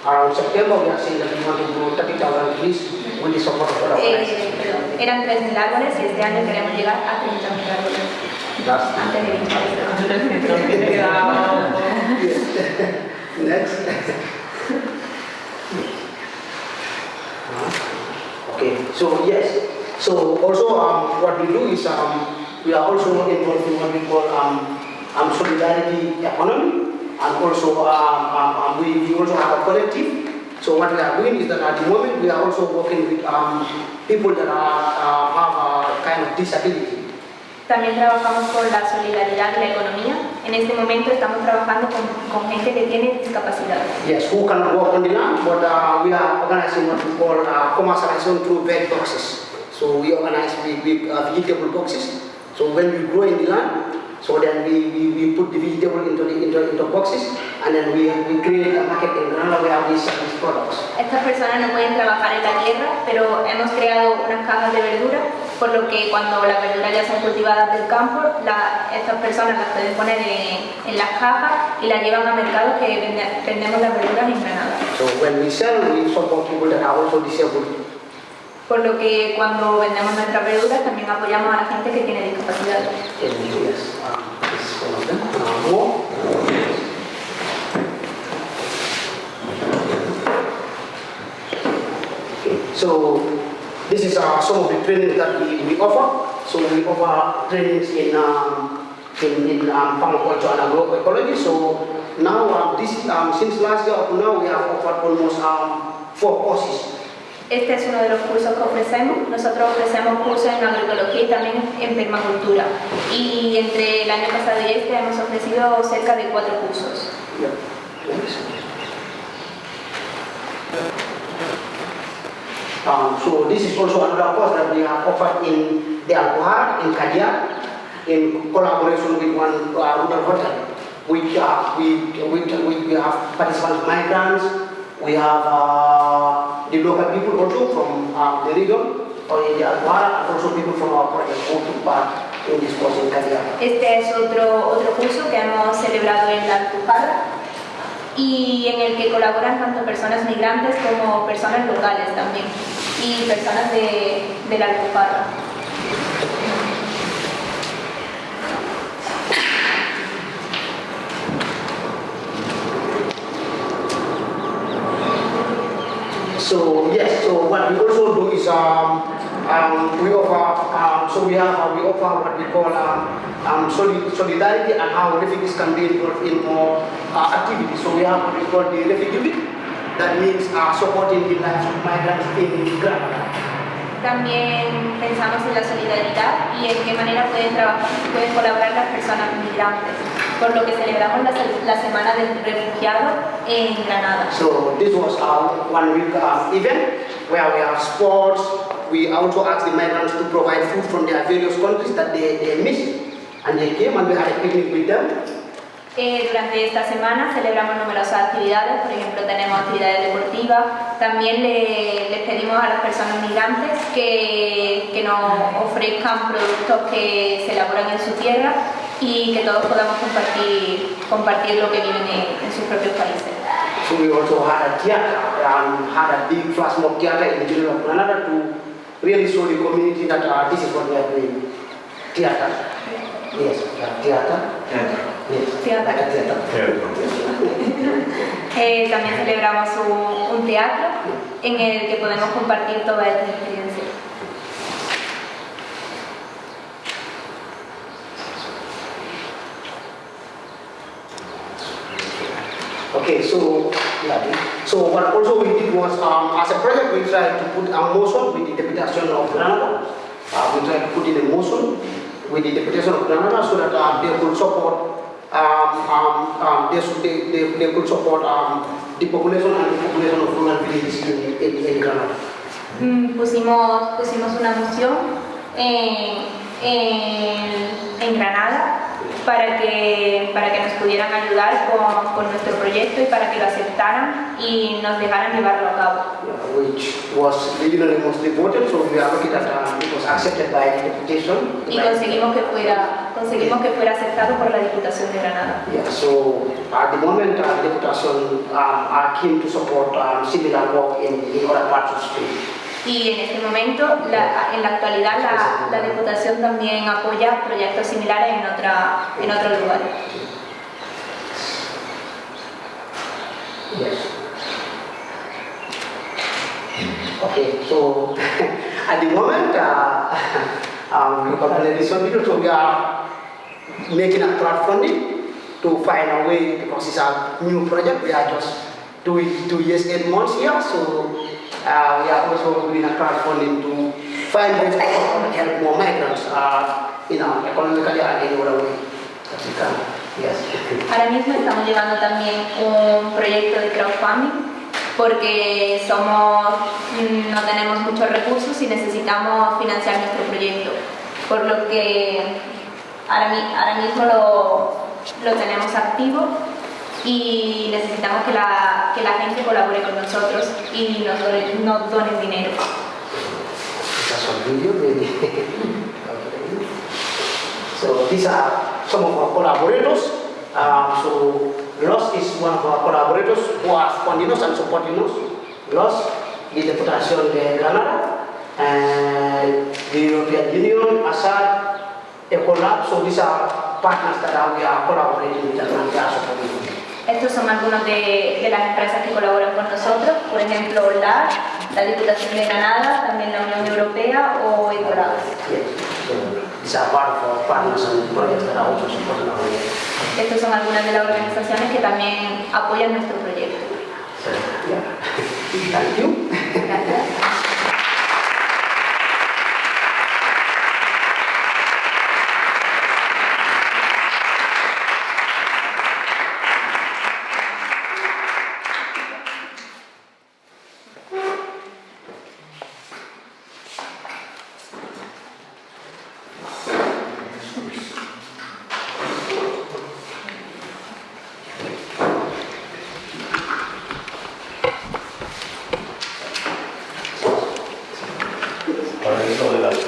around September, we are saying that we want to grow 30,000 trees with the support of other eh, organizations. perdón, eran 3.000 árboles y este año queremos llegar a 30.000 árboles. Antes de 20 Next. okay, so yes, so also um, what we do is um, we are also involved in what we call um, um, solidarity economy, and also um, um, um, we, we also have a collective. So what we are doing is that at the moment we are also working with um, people that are, uh, have a kind of disability. También trabajamos con la solidaridad y la economía. En este momento estamos trabajando con, con gente que tiene discapacidad. Yes, who cannot work on the land, but uh, we are organizing what we call uh, commercialization through veg boxes. So we organize with, with uh, vegetable boxes. So when we grow in the land, so then we, we, we put the vegetable into the into, into boxes, and then we, we create a market in we sell these products. Estas personas no pueden trabajar en la tierra, pero hemos creado unas cajas de verdura por lo que cuando las verduras ya son cultivadas del campo, estas personas las pueden poner en, las cajas y las llevan a mercado que vendemos las verduras en Granada. So when we sell, we support people that are also disabled. Por lo que cuando vendemos nuestras verduras también apoyamos a la gente que tiene discapacidad. Yes, this is one of them. Uh, more. So this is uh, some of the trainings that we, we offer. So we offer trainings in um, in, in um, permaculture and agroecology. So now um, this um, since last year up now we have offered almost um, four courses. Este es uno de los cursos que ofrecemos. Nosotros ofrecemos cursos en agroecología y también en permacultura. Y entre el año pasado y este hemos ofrecido cerca de cuatro cursos. Um, so this is also another course that we have offered in the Alcohar, in Kadia, in collaboration with one uh, hotel. We, uh, we, we, we, have participants migrants, we have uh, local people also from uh, the region, or in the Alcohar, and also people from our project who took part in this course in Kadia. Este es otro, otro curso que hemos celebrado en la Alcohar y en el que colaboran tanto personas migrantes como personas locales también y personas de, de la Alpujarra. So yes, so what we also do is um, um, we offer, um, so we have, uh, we offer what we call um, um, solidarity and how refugees can be involved in more uh, activities. So we have what we call the refugee week, that means uh, supporting the lives of migrants in Granada. También pensamos en la solidaridad y en qué manera pueden, trabajar, pueden colaborar las personas migrantes, por lo que celebramos la, la Semana del Refugiado en Granada. So this was our one week uh, event where we have sports, we also asked the migrants to provide food from their various countries that they, they missed. And they came and we had a picnic with them. Eh, durante esta semana celebramos numerosas actividades, por ejemplo tenemos actividades deportivas, también le, les pedimos a las personas migrantes que, que, nos ofrezcan productos que se elaboran en su tierra y que todos podamos compartir, compartir lo que viven en, en sus propios países. So we also had a theater, um, had a big flash mob theater in the middle of Granada to really show the community that uh, this is what are doing. Theater. Yes, theater. Theater. Theater. eh, también celebramos un, un teatro en el que podemos compartir toda esta experiencia. Okay, so yeah, so what also we did was um, as a project we tried to put a motion with the deputation of Granada. Uh, we tried to put in a motion with the deputation of Granada so that uh, they could support um, um, um, they, they, they, could support um, the population and the population of rural villages in, in, in Granada. Mm, pusimos, pusimos una moción en, en, en Granada para que, para que nos pudieran ayudar con, con, nuestro proyecto y para que lo aceptaran y nos dejaran llevarlo a cabo. Which was unanimously voted, so we are lucky that uh, it was accepted by the deputation. Y conseguimos que fuera, conseguimos que fuera aceptado por la Diputación de Granada. Yeah, so at the moment uh, the Deputation um, are keen to support um, similar work in, in other parts of Spain. Y en este momento, la, en la actualidad, la, la, Diputación también apoya proyectos similares en, otra, en otros lugares. Yes. Okay, so at the moment, uh, um, so we are making a crowdfunding to find a way because it's a new project. We are just two, two years, eight months here, so uh, we are also doing a crowdfunding to find ways to help more migrants, uh, you know, economically and in other way can. Yes. Ahora mismo estamos llevando también un proyecto de crowdfunding porque somos, no tenemos muchos recursos y necesitamos financiar nuestro proyecto. Por lo que ahora, ahora mismo lo, lo tenemos activo y necesitamos que la, que la gente colabore con nosotros y nos, nos donen dinero. so these are some of our collaborators. Um, so Los is one of our collaborators who are funding us and supporting us. Los the Federation de Granada and the European Union, Assad, Ecolab. So these are partners that we are collaborating with and are supporting. Estos son algunos de, de, las empresas que colaboran con nosotros, por ejemplo, LAR, la Diputación de Granada, también la Unión Europea o Ecolab. Estas son algunas de las organizaciones que también apoyan nuestro proyecto.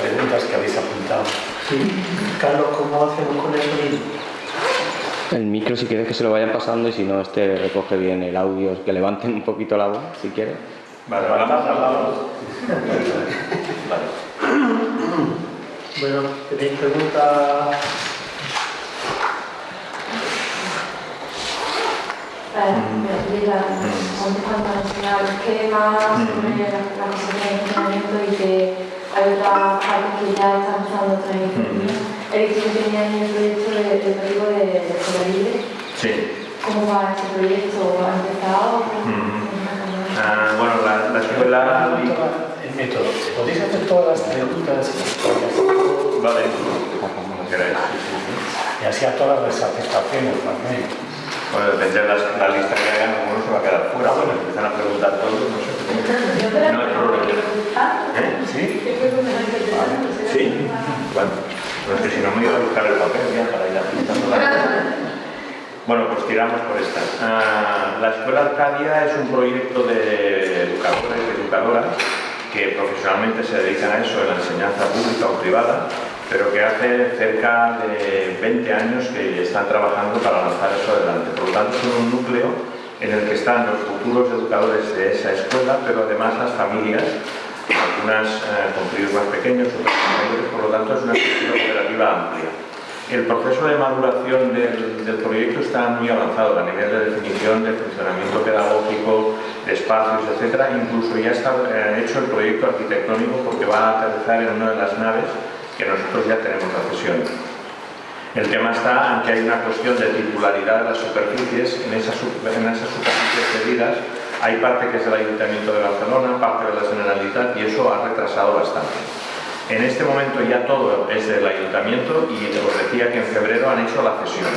Gracias. si quieres que se lo vayan pasando y si no, este recoge bien el audio, que levanten un poquito la voz, si quieres. Vale, vamos a vale. Bueno, ¿tenéis preguntas? La, los esquemas, sobre la, la de funcionamiento y que hay otra parte que ya están usando otra vez. El que tenía en el proyecto de, educativo de, de libre. Sí. ¿Cómo va ese proyecto? ¿Ha empezado? Mm. Ah, bueno, la, la escuela... El método. ¿Podéis hacer todas las preguntas? Vale. Como queráis. Y así a todas las aceptaciones también. Bueno, depende de la, la lista que hagan, uno se va a quedar fuera. Bueno, empiezan a preguntar todos, no sé. No hay problema. ¿Eh? ¿Sí? ¿Sí? Bueno. Pero es que si no me iba a buscar el papel ya para ir apuntando la Bueno, pues tiramos por esta. Ah, la Escuela Arcadia es un proyecto de educadores y educadoras que profesionalmente se dedican a eso, en la enseñanza pública o privada, pero que hace cerca de 20 años que están trabajando para lanzar eso adelante. Por lo tanto, son un núcleo en el que están los futuros educadores de esa escuela, pero además las familias algunas eh, con críos más pequeños, otras mayores, por lo tanto es una estructura cooperativa amplia. El proceso de maduración del, del, proyecto está muy avanzado a nivel de definición de funcionamiento pedagógico, de espacios, etc. Incluso ya está eh, hecho el proyecto arquitectónico porque va a aterrizar en una de las naves que nosotros ya tenemos la cesión. El tema está en que hay una cuestión de titularidad de las superficies, en esas, superficies cedidas hay parte que es del Ayuntamiento de Barcelona, parte de la Generalitat y eso ha retrasado bastante. En este momento ya todo es del Ayuntamiento y os decía que en febrero han hecho la cesión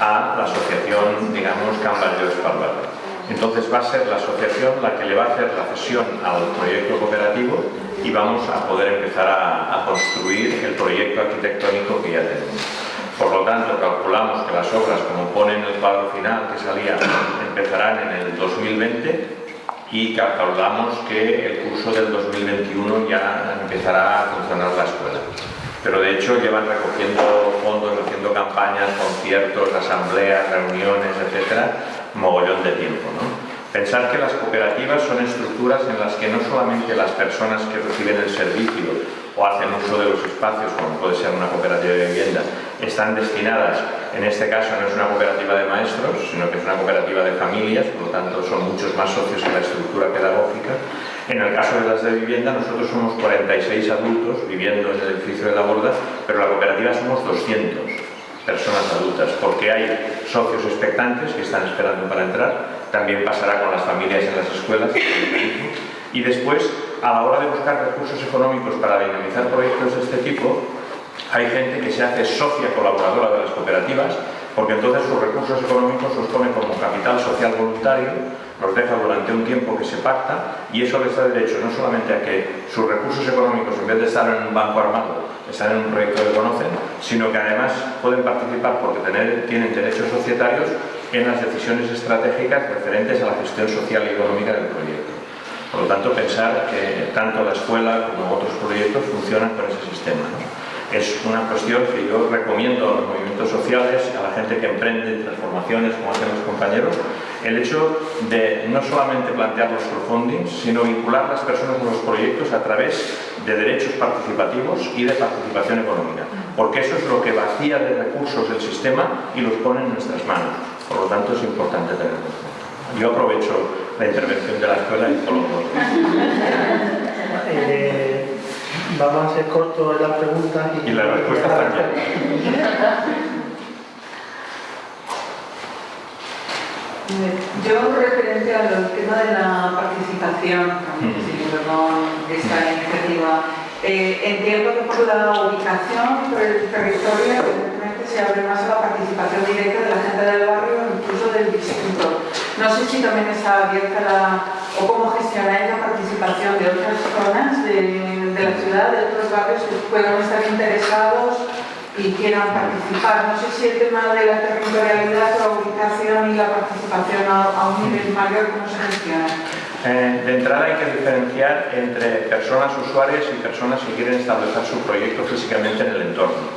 a la asociación, digamos, Camballo Espalvar. Entonces va a ser la asociación la que le va a hacer la cesión al proyecto cooperativo y vamos a poder empezar a, construir el proyecto arquitectónico que ya tenemos. Por lo tanto, calculamos que las obras, como pone en el cuadro final que salía, empezarán en el 2020 y calculamos que el curso del 2021 ya empezará a funcionar la escuela. Pero de hecho llevan recogiendo fondos, haciendo campañas, conciertos, asambleas, reuniones, etcétera, mogollón de tiempo. ¿no? Pensar que las cooperativas son estructuras en las que no solamente las personas que reciben el servicio o hacen uso de los espacios, como puede ser una cooperativa de vivienda, están destinadas, en este caso no es una cooperativa de maestros, sino que es una cooperativa de familias, por lo tanto son muchos más socios que la estructura pedagógica. En el caso de las de vivienda, nosotros somos 46 adultos viviendo en el edificio de la Borda, pero la cooperativa somos 200 personas adultas, porque hay socios expectantes que están esperando para entrar, también pasará con las familias en las escuelas, y después a la hora de buscar recursos económicos para dinamizar proyectos de este tipo, hay gente que se hace socia colaboradora de las cooperativas, porque entonces sus recursos económicos los pone como capital social voluntario, los deja durante un tiempo que se pacta y eso les da derecho no solamente a que sus recursos económicos, en vez de estar en un banco armado, están en un proyecto que conocen, sino que además pueden participar porque tener, tienen derechos societarios en las decisiones estratégicas referentes a la gestión social y económica del proyecto. Por lo tanto, pensar que tanto la escuela como otros proyectos funcionan con ese sistema. Es una cuestión que yo recomiendo a los movimientos sociales, a la gente que emprende transformaciones, como hacen los compañeros, el hecho de no solamente plantear los crowdfundings, sino vincular las personas con los proyectos a través de derechos participativos y de participación económica, porque eso es lo que vacía de recursos el sistema y los pone en nuestras manos. Por lo tanto, es importante tenerlo. Yo aprovecho la intervención de la escuela y coloco. Vamos a ser cortos en las preguntas y, Y la respuesta también. Yo, referente al tema de la participación, con esta iniciativa, eh, entiendo que por la ubicación, por el territorio, evidentemente se abre más a la participación directa de la gente del barrio, incluso del distrito. No sé si también está abierta la, o cómo gestionáis la participación de otras zonas de, de otros barrios que puedan estar interesados y quieran participar. No sé si el tema de la territorialidad, la ubicación y la participación a, a un nivel mayor, ¿cómo se gestiona? Eh, de entrada hay que diferenciar entre personas usuarias y personas que quieren establecer su proyecto físicamente en el entorno.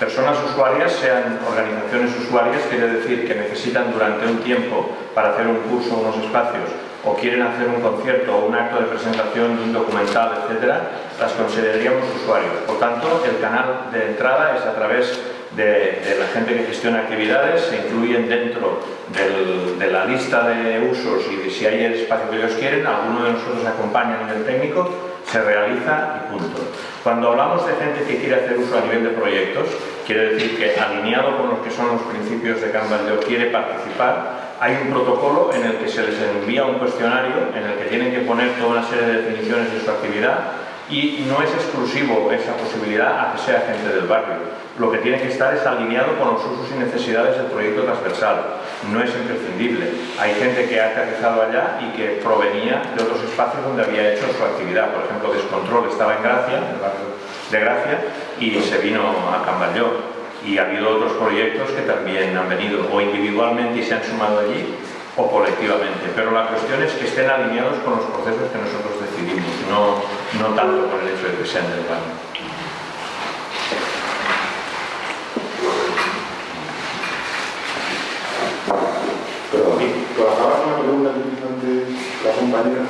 Personas usuarias, sean organizaciones usuarias, quiere decir que necesitan durante un tiempo para hacer un curso o unos espacios o quieren hacer un concierto o un acto de presentación de un documental, etcétera, las consideraríamos usuarios. Por tanto, el canal de entrada es a través de, de la gente que gestiona actividades, se incluyen dentro del- de la lista de usos y si hay el espacio que ellos quieren, alguno de nosotros acompaña a nivel técnico, se realiza y punto. Cuando hablamos de gente que quiere hacer uso a nivel de proyectos, quiere decir que alineado con los que son los principios de Kanban quiere participar, hay un protocolo en el que se les envía un cuestionario en el que tienen que poner toda una serie de definiciones de su actividad y no es exclusivo esa posibilidad a que sea gente del barrio. Lo que tiene que estar es alineado con los usos y necesidades del proyecto transversal. No es imprescindible. Hay gente que ha aterrizado allá y que provenía de otros espacios donde había hecho su actividad. Por ejemplo, Descontrol estaba en Gracia, en el barrio de Gracia, y se vino a Camballó. Y ha habido otros proyectos que también han venido o individualmente y se han sumado allí o colectivamente. Pero la cuestión es que estén alineados con los procesos que nosotros decidimos, no, no tanto por el hecho de que sean del con compañera.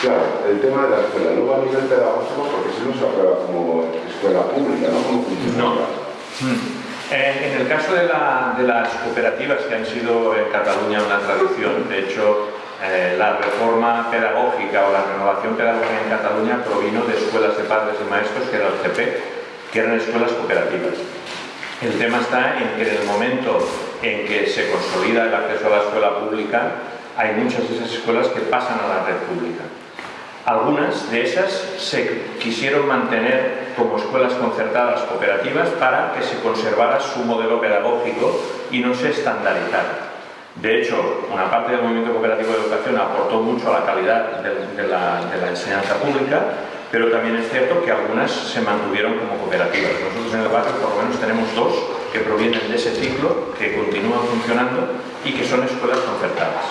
Claro, el tema de la escuela, luego a nivel pedagógico, porque si no se aprueba como escuela pública, ¿no? Como funcionaria. Eh, En el caso de, la- de las cooperativas que han sido en Cataluña una tradición, de hecho eh, la reforma pedagógica o la renovación pedagógica en Cataluña provino de escuelas de padres y maestros, que era el CP, que eran escuelas cooperativas. El tema está en que en el momento en que se consolida el acceso a la escuela pública, hay muchas de esas escuelas que pasan a la red pública. Algunas de esas se quisieron mantener como escuelas concertadas cooperativas para que se conservara su modelo pedagógico y no se estandarizara. De hecho, una parte del movimiento cooperativo de educación aportó mucho a la calidad de, de la, de la enseñanza pública, pero también es cierto que algunas se mantuvieron como cooperativas. Nosotros en el barrio por lo menos tenemos dos que provienen de ese ciclo, que continúan funcionando y que son escuelas concertadas.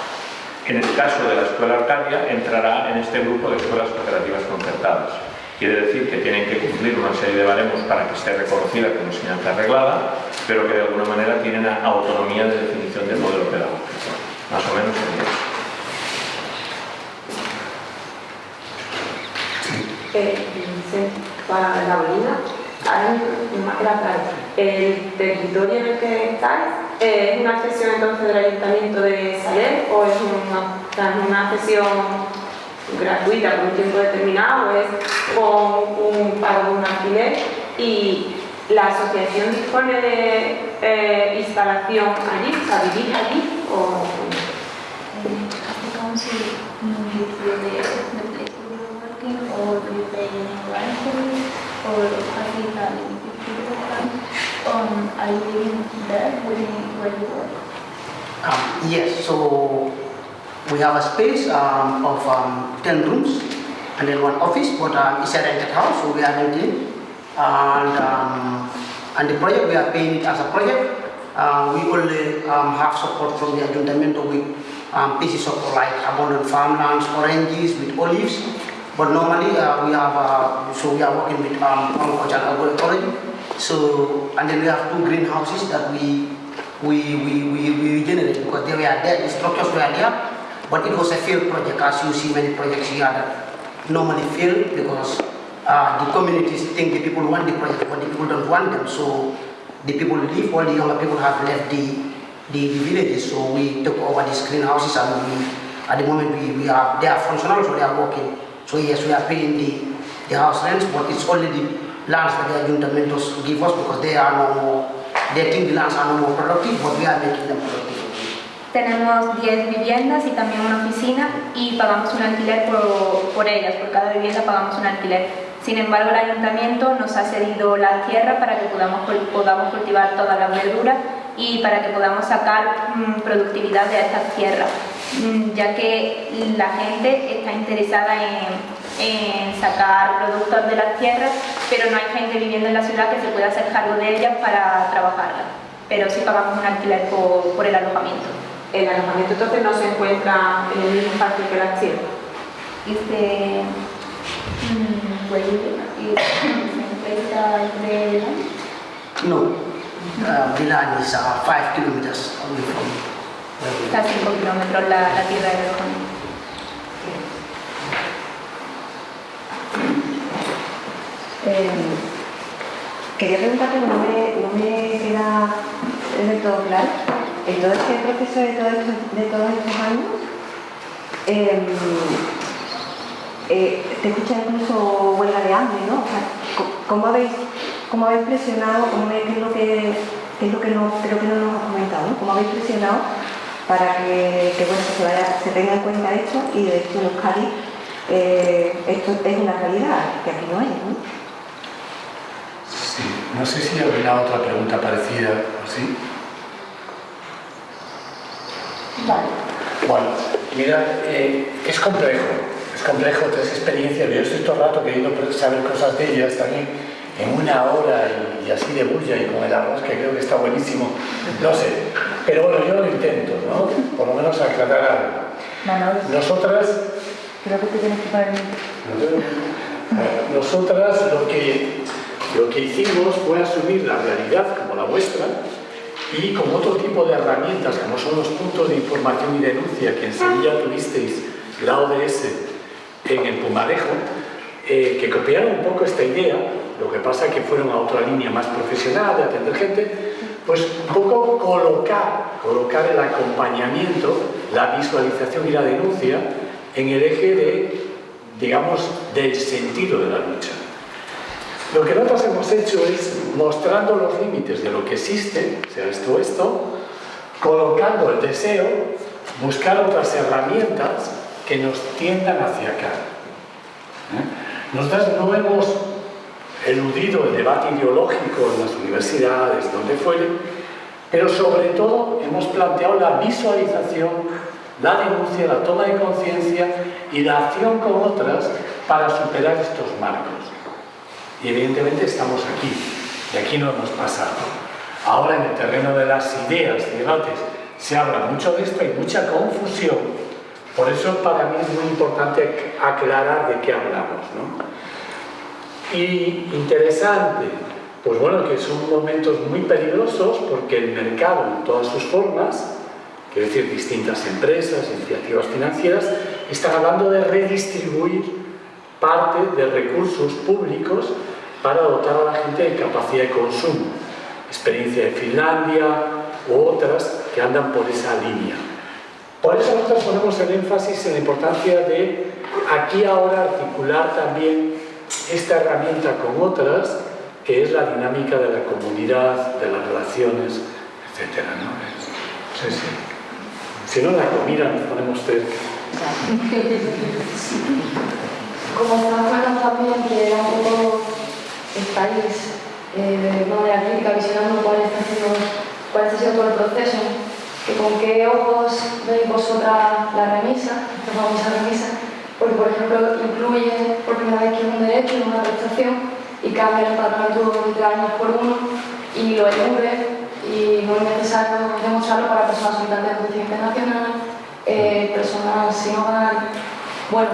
En el caso de la escuela Arcadia, entrará en este grupo de escuelas cooperativas concertadas. Quiere decir que tienen que cumplir una serie de baremos para que esté reconocida como enseñanza arreglada, pero que de alguna manera tienen autonomía de definición del modelo pedagógico. Más o menos sería eso. Eh, para la Bolina. ¿El territorio en el que estáis eh, es una cesión entonces del Ayuntamiento de Saler o es una, una cesión gratuita por un tiempo determinado o es con un pago de un alquiler? Y la asociación dispone de eh, instalación allí, o sea, vivir allí o um, are you there where you work? Um, yes, so we have a space um, of um, 10 rooms and then one office, but um, it's a rented house, so we are renting. And, um, and the project, we are paying it as a project. Uh, we only um, have support from the Ayuntamiento with um, pieces of like abandoned farmlands, oranges with olives. But normally uh, we have, uh, so we are working with um, agriculture and agroecology. So, and then we have two greenhouses that we, we, we, we, we regenerate because they were there, the structures were there, but it was a failed project as you see many projects here that normally fail because uh, the communities think the people want the project, but the people don't want them. So the people leave, all the younger people have left the, the, the villages. So we took over these greenhouses and we, at the moment we, we are, they are functional, so they are working. So yes, we are paying the, the house rents, but it's only the lands that the ayuntamientos give us because they are no more, they think the lands are no more productive, but we are making them productive. Tenemos 10 viviendas y también una oficina y pagamos un alquiler por, por, ellas, por cada vivienda pagamos un alquiler. Sin embargo, el ayuntamiento nos ha cedido la tierra para que podamos, podamos cultivar toda la verdura y para que podamos sacar mmm, productividad de estas tierras, mmm, ya que la gente está interesada en, en, sacar productos de las tierras, pero no hay gente viviendo en la ciudad que se pueda hacer cargo de ellas para trabajarlas. Pero sí pagamos un alquiler por, por el alojamiento. El alojamiento entonces no se encuentra en el mismo parque que la tierra. Este, pues, se encuentra entre... No, uh, Milan is uh, 5 kilometers away from Está a 5 kilómetros la, la tierra del alojamiento. Eh, quería preguntarte, no me, no me queda del todo claro, en todo este proceso de, todos estos años, eh, eh, te escucha incluso huelga de hambre, ¿no? O sea, ¿cómo habéis, cómo habéis presionado, cómo, qué es lo que, es lo que no, creo que no nos has comentado. ¿Cómo habéis presionado para que, bueno, se tenga en cuenta esto y de hecho en Euskadi eh, esto es una realidad que aquí no hay, ¿no? Sí, no sé si habrá otra pregunta parecida, ¿sí? Vale. Bueno, mira, eh, es complejo, es complejo tres experiencias, yo estoy todo el rato queriendo saber cosas de ellas también en una hora y, y, así de bulla y con el arroz que creo que está buenísimo, no sé, pero bueno, yo lo intento, ¿no? Por lo menos aclarar algo. Nosotras... Creo que te tienes que poner... Nosotras lo que, lo que hicimos fue asumir la realidad como la vuestra y con otro tipo de herramientas como son los puntos de información y denuncia que en Sevilla tuvisteis la ODS en el Pumarejo, eh, que copiaron un poco esta idea, lo que pasa que fueron a otra línea más profesional de atender gente, pues un poco colocar, colocar el acompañamiento, la visualización y la denuncia en el eje de, digamos, del sentido de la lucha. Lo que nosotros hemos hecho es, mostrando los límites de lo que existe, sea esto o esto, colocando el deseo, buscar otras herramientas que nos tiendan hacia acá. ¿Eh? Nosotros no hemos eludido el debate ideológico en las universidades, donde fuere, pero sobre todo hemos planteado la visualización, la denuncia, la toma de conciencia y la acción con otras para superar estos marcos. Y evidentemente estamos aquí, y aquí no hemos pasado. Ahora en el terreno de las ideas debates se habla mucho de esto, hay mucha confusión, por eso para mí es muy importante aclarar de qué hablamos. ¿no? Y interesante, pues bueno, que son momentos muy peligrosos porque el mercado en todas sus formas, quiero decir, distintas empresas, iniciativas financieras, están hablando de redistribuir parte de recursos públicos para dotar a la gente de capacidad de consumo. Experiencia de Finlandia u otras que andan por esa línea. Por eso nosotros ponemos el énfasis en la importancia de aquí ahora articular también esta herramienta con otras, que es la dinámica de la comunidad, de las relaciones, etc. ¿no? Sí, sí. Si no, la comida nos ponemos cerca. Como estamos hablando también que un poco el país eh, de manera crítica, visionando cuál está, siendo, cuál está siendo todo el proceso, que con qué ojos veis vosotras la remisa, la famosa porque por ejemplo incluye por primera vez que es un derecho, no una prestación, y cambia el empadronamiento de años por uno, y lo libre y no es necesario demostrarlo para personas habitantes de justicia internacional, eh, presión al... Bueno,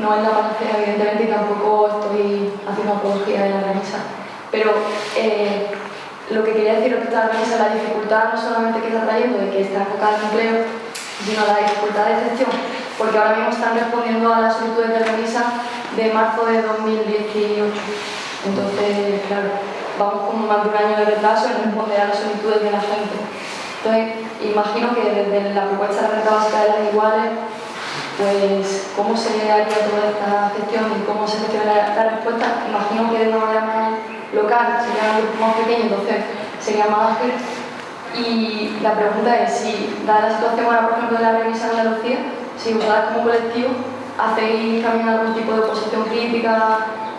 no es la panacea evidentemente y tampoco estoy haciendo apología de la remisa, pero eh, lo que quería decir es que esta remisa la dificultad no solamente que está trayendo de que está enfocada en empleo, sino la dificultad de gestión, porque ahora mismo están respondiendo a las solicitudes de remisa de marzo de 2018. Entonces, claro, vamos con más de un año de retraso en responder a las solicitudes de la gente. Entonces, imagino que desde la propuesta de renta básica de las iguales, pues cómo se haría toda esta gestión y cómo se gestionaría la respuesta, imagino que de una manera más local, sería un grupo más pequeño, entonces sería más ágil. Y la pregunta es si, dada la situación ahora, por ejemplo, de la revisa de Andalucía, si vosotras como colectivo hacéis también algún tipo de oposición crítica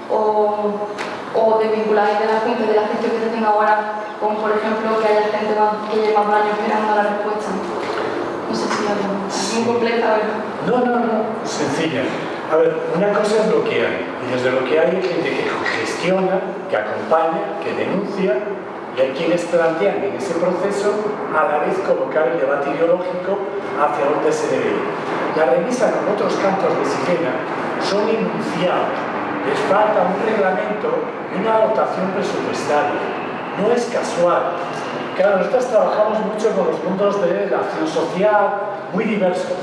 o, o de vinculación de la gente, de la gestión que se tenga ahora, como por ejemplo que haya gente que lleve más años esperando la respuesta. Muy compleja, ¿verdad? No, no, no, sencilla. A ver, una cosa es lo que hay, y desde lo que hay hay gente que gestiona, que acompaña, que denuncia, y hay quienes plantean en ese proceso a la vez colocar el debate ideológico hacia dónde se debe. La revisa con otros campos de Sirena son enunciados, les falta un reglamento y una dotación presupuestaria. No es casual. Claro, nosotros trabajamos mucho con los mundos de la acción social, muy diversos.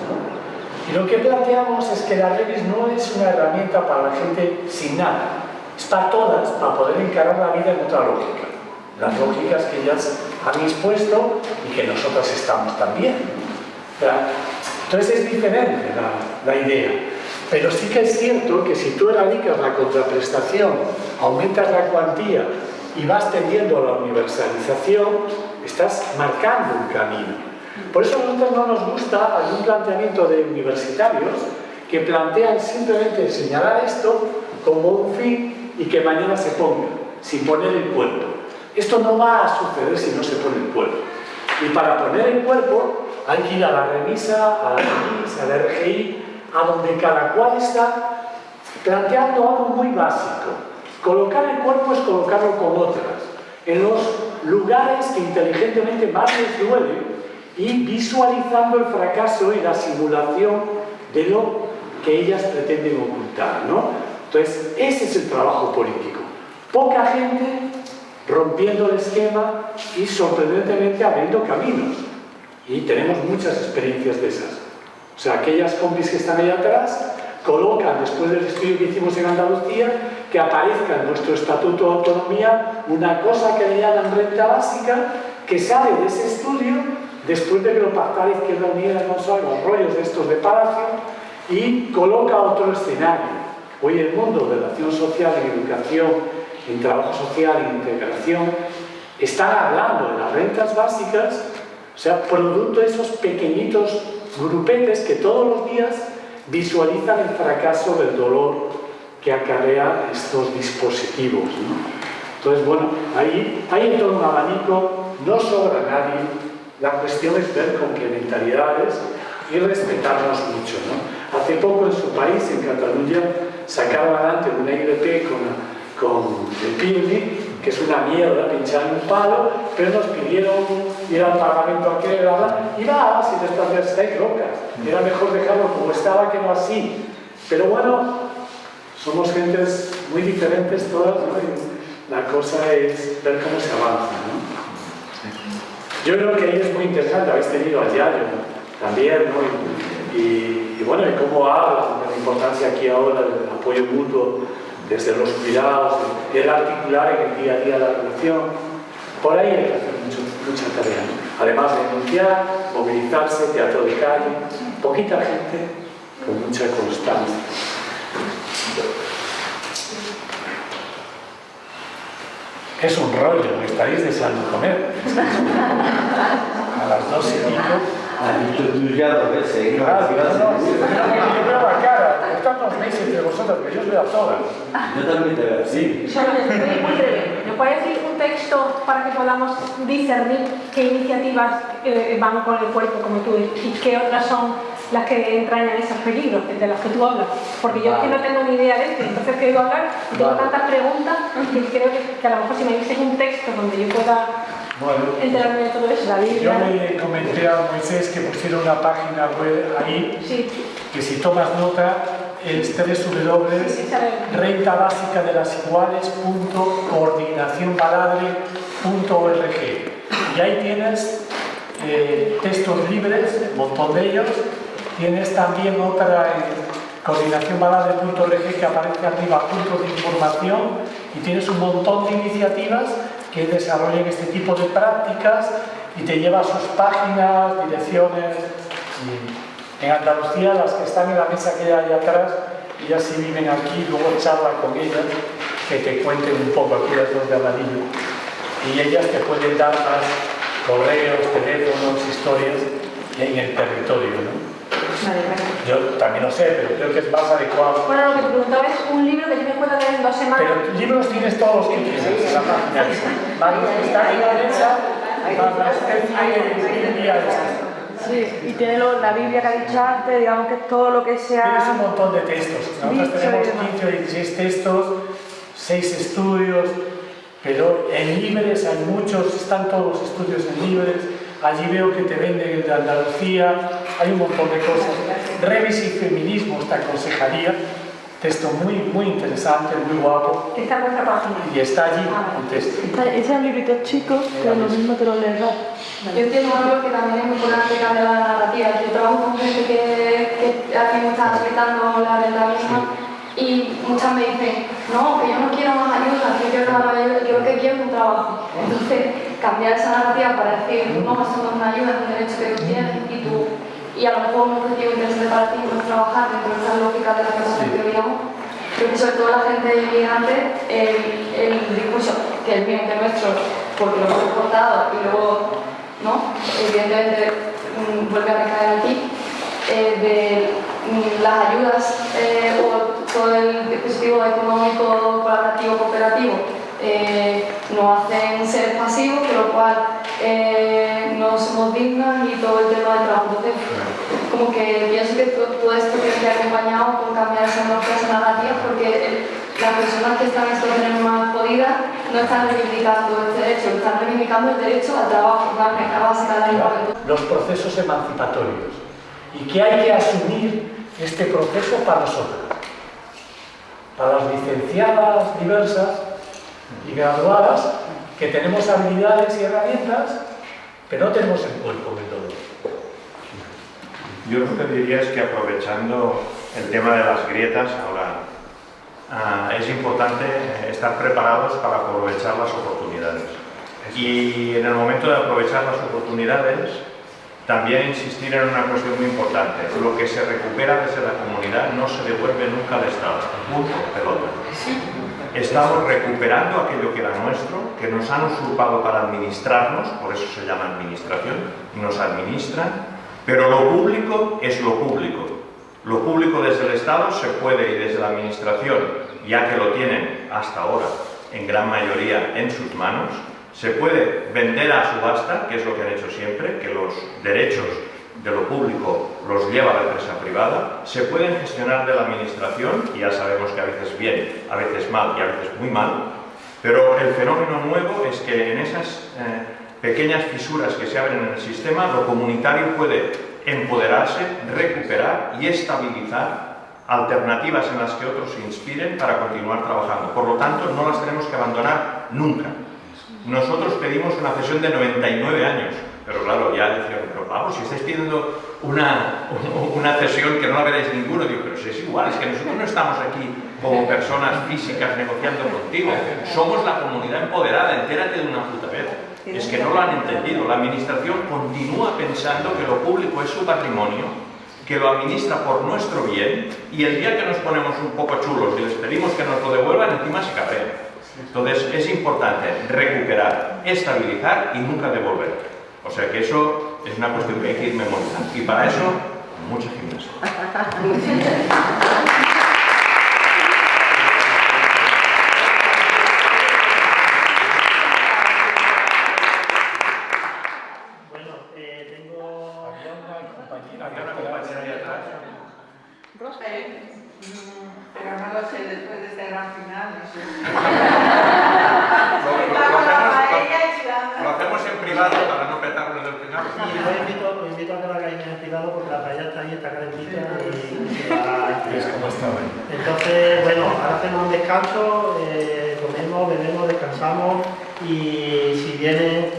Y lo que planteamos es que la Revis no es una herramienta para la gente sin nada, es para todas, para poder encarar la vida en otra lógica. Las lógicas que ellas han expuesto y que nosotras estamos también. Entonces es diferente la, la idea. Pero sí que es cierto que si tú erradicas la contraprestación, aumentas la cuantía y vas tendiendo a la universalización, estás marcando un camino. Por eso a nosotros no nos gusta algún planteamiento de universitarios que plantean simplemente señalar esto como un fin y que mañana se ponga, sin poner el cuerpo. Esto no va a suceder si no se pone el cuerpo. Y para poner el cuerpo hay que ir a la remisa, a la remisa, a la RGI, a donde cada cual está planteando algo muy básico. Colocar el cuerpo es colocarlo con otras, en los lugares que inteligentemente más les duele y visualizando el fracaso y la simulación de lo que ellas pretenden ocultar. ¿no? Entonces, ese es el trabajo político. Poca gente rompiendo el esquema y sorprendentemente abriendo caminos. Y tenemos muchas experiencias de esas. O sea, aquellas compis que están ahí atrás colocan, después del estudio que hicimos en Andalucía, que aparezca en nuestro Estatuto de Autonomía una cosa que le llaman renta básica, que sale de ese estudio después de que lo pactara Izquierda Unida no son los rollos de estos de Palacio y coloca otro escenario. Hoy el mundo de la acción social en educación, en trabajo social, en integración, están hablando de las rentas básicas, o sea, producto de esos pequeñitos grupetes que todos los días visualizan el fracaso del dolor que acarrea estos dispositivos. Entonces, bueno, ahí hay todo un abanico, no sobra nadie, la cuestión es ver complementariedades y respetarnos mucho. ¿no? Hace poco en su país, en Cataluña, sacaron adelante una IDP con, con el PIRMI, que es una mierda pinchar un palo, pero nos pidieron ir al Parlamento a que y va, si después estáis locas. Era mejor dejarlo como estaba que no así. Pero bueno, somos gentes muy diferentes todas, ¿no? Y la cosa es ver cómo se avanza, ¿no? Yo creo que ahí es muy interesante, habéis tenido a Yayo también, ¿no? Y, bueno, y cómo hablan de la importancia aquí ahora del apoyo mutuo desde los cuidados, el articular en el día a día la relación. Por ahí hay que hacer mucho, mucha tarea. Además de denunciar, movilizarse, teatro de calle, poquita gente con mucha constancia. Es un rollo, me estáis deseando comer. A las dos y pico. Anitullado, ¿ves? Claro, no, no, yo veo la cara, tantos meses entre vosotros, que yo os veo a todas. Yo también te veo. Sí. Solo muy breve. ¿Me puedes decir un texto para que podamos discernir qué iniciativas eh, van con el cuerpo, como tú, y qué otras son las que entrañan esos peligros de los que tú hablas? Porque yo vale. es que no tengo ni idea de esto, entonces quiero hablar y tengo vale. tantas preguntas que creo que, que, a lo mejor si me dices un texto donde yo pueda Bueno, yo le comenté a Moisés que pusiera una página web ahí, Sí, que si tomas nota es sí, sí, sabe. renta básica de las iguales.coordinacionbaladre.org y ahí tienes eh, textos libres, un montón de ellos, tienes también otra en coordinacionbaladre.org que aparece arriba, puntos de información y tienes un montón de iniciativas que desarrollan este tipo de prácticas y te lleva a sus páginas, direcciones en Andalucía, las que están en la mesa que hay atrás, ellas sí viven aquí, luego charla con ellas, que te cuenten un poco, aquí las dos de amarillo. Y ellas te pueden dar más correos, teléfonos, historias en el territorio. Vale, vale. Yo también lo sé, pero creo que es más adecuado. Bueno, lo que te preguntaba es un libro que yo me pueda leer en dos semanas. Pero libros tienes todos los que quieras en la página que están en la día esta. Sí, y tiene lo- la Biblia que ha dicho antes, digamos que todo lo que Tienes un sea... montón de textos. Nosotros tenemos y demás. 15 o 16 textos, 6 estudios, pero en libres hay muchos, están todos los estudios en libres. Allí veo que te venden el de Andalucía, hay un montón de cosas. Revis y feminismo, esta consejería, texto muy, muy interesante, muy guapo, Está en vuestra página. y está allí el texto. Está- Ese es un librito chico, pero lo mismo te lo lees rápido. Yo entiendo algo que también es muy importante cambiar la narrativa. Yo trabajo con gente que, que ahora mismo está explicando la renta misma y muchas me dicen, no, que yo no quiero más ayuda, que yo quiero más ayuda, yo lo que quiero es un trabajo. Entonces, cambiar esa narrativa para decir, no, esto no es una ayuda, es un derecho que tú tienes y tú, y a lo mejor un objetivo interesante para ti no es trabajar dentro de esa lógica de la que veíamos. Creo que sobre todo la gente inmigrante, el, el discurso, que es que es nuestro, porque lo hemos cortado y luego ¿no? Evidentemente mm, vuelve a recaer aquí, eh, de mm, las ayudas eh, o todo el dispositivo económico, colaborativo, cooperativo, eh, nos hacen seres pasivos, con lo cual eh, no somos dignas y todo el tema del trabajo. Entonces, como que pienso que to- todo esto tiene que ir acompañado con cambiar esa norma, narrativa, porque las personas que están en situaciones más jodidas no están reivindicando este derecho, están reivindicando el derecho al trabajo, la renta básica de los procesos emancipatorios. Y que hay que asumir este proceso para nosotros, para las licenciadas diversas y graduadas que tenemos habilidades y herramientas, pero no tenemos el cuerpo metodológico. Yo lo que diría es que aprovechando el tema de las grietas, ahora ah, es importante estar preparados para aprovechar las oportunidades. Y en el momento de aprovechar las oportunidades, también insistir en una cuestión muy importante. Lo que se recupera desde la comunidad no se devuelve nunca al Estado. Punto, pelota. Estamos recuperando aquello que era nuestro, que nos han usurpado para administrarnos, por eso se llama administración, nos administran, pero lo público es lo público. Lo público desde el Estado se puede y desde la administración, ya que lo tienen hasta ahora en gran mayoría en sus manos, se puede vender a subasta, que es lo que han hecho siempre, que los derechos de lo público los lleva la empresa privada, se pueden gestionar de la administración, y ya sabemos que a veces bien, a veces mal y a veces muy mal, pero el fenómeno nuevo es que en esas eh, pequeñas fisuras que se abren en el sistema, lo comunitario puede empoderarse, recuperar y estabilizar alternativas en las que otros se inspiren para continuar trabajando. Por lo tanto, no las tenemos que abandonar nunca. Nosotros pedimos una cesión de 99 años, pero claro, ya decían, pero vamos, si estáis pidiendo una, una cesión que no la veréis ninguno, digo, pero si es igual, es que nosotros no estamos aquí como personas físicas negociando contigo, somos la comunidad empoderada, entérate de una puta vez. Es que no lo han entendido, la administración continúa pensando que lo público es su patrimonio, que lo administra por nuestro bien, y el día que nos ponemos un poco chulos y les pedimos que nos lo devuelvan, encima se cabrean. Entonces es importante recuperar, estabilizar y nunca devolver. O sea que eso es una cuestión que hay que ir memorizando. Y para eso, mucha gimnasia. Bueno, eh, tengo... Había una compañera, Había una compañera ahí atrás. Eh, pero no lo sé, después de este gran final, no sé. Lo- lo- lo Está con la hacemos- paella y sudando. Lo hacemos en privado para no petarnos del final. Y os invito, os invito a que lo hagáis en privado porque la paella está ahí, está calentita y Es como estaba. Entonces, bueno, ahora hacemos un descanso, eh, comemos, bebemos, descansamos y si viene,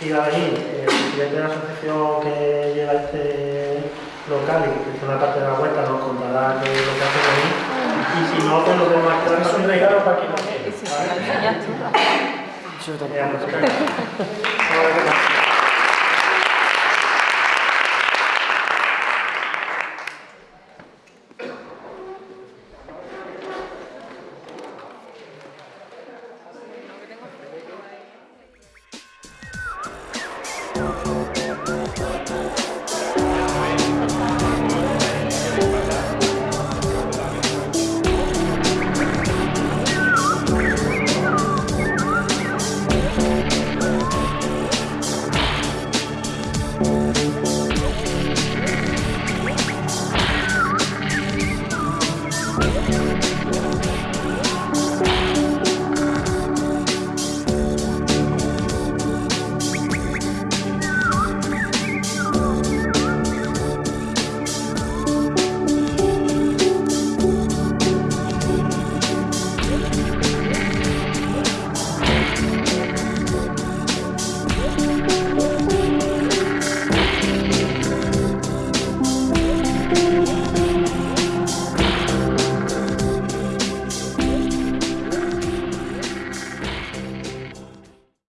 iba a venir, el presidente de la asociación que lleva este local y que es una parte de la vuelta nos contará qué es lo que hacemos ahí y si no, pues lo vemos aquí. Es un regalo para quien lo quiere. ¿vale? Eh, vamos a ver.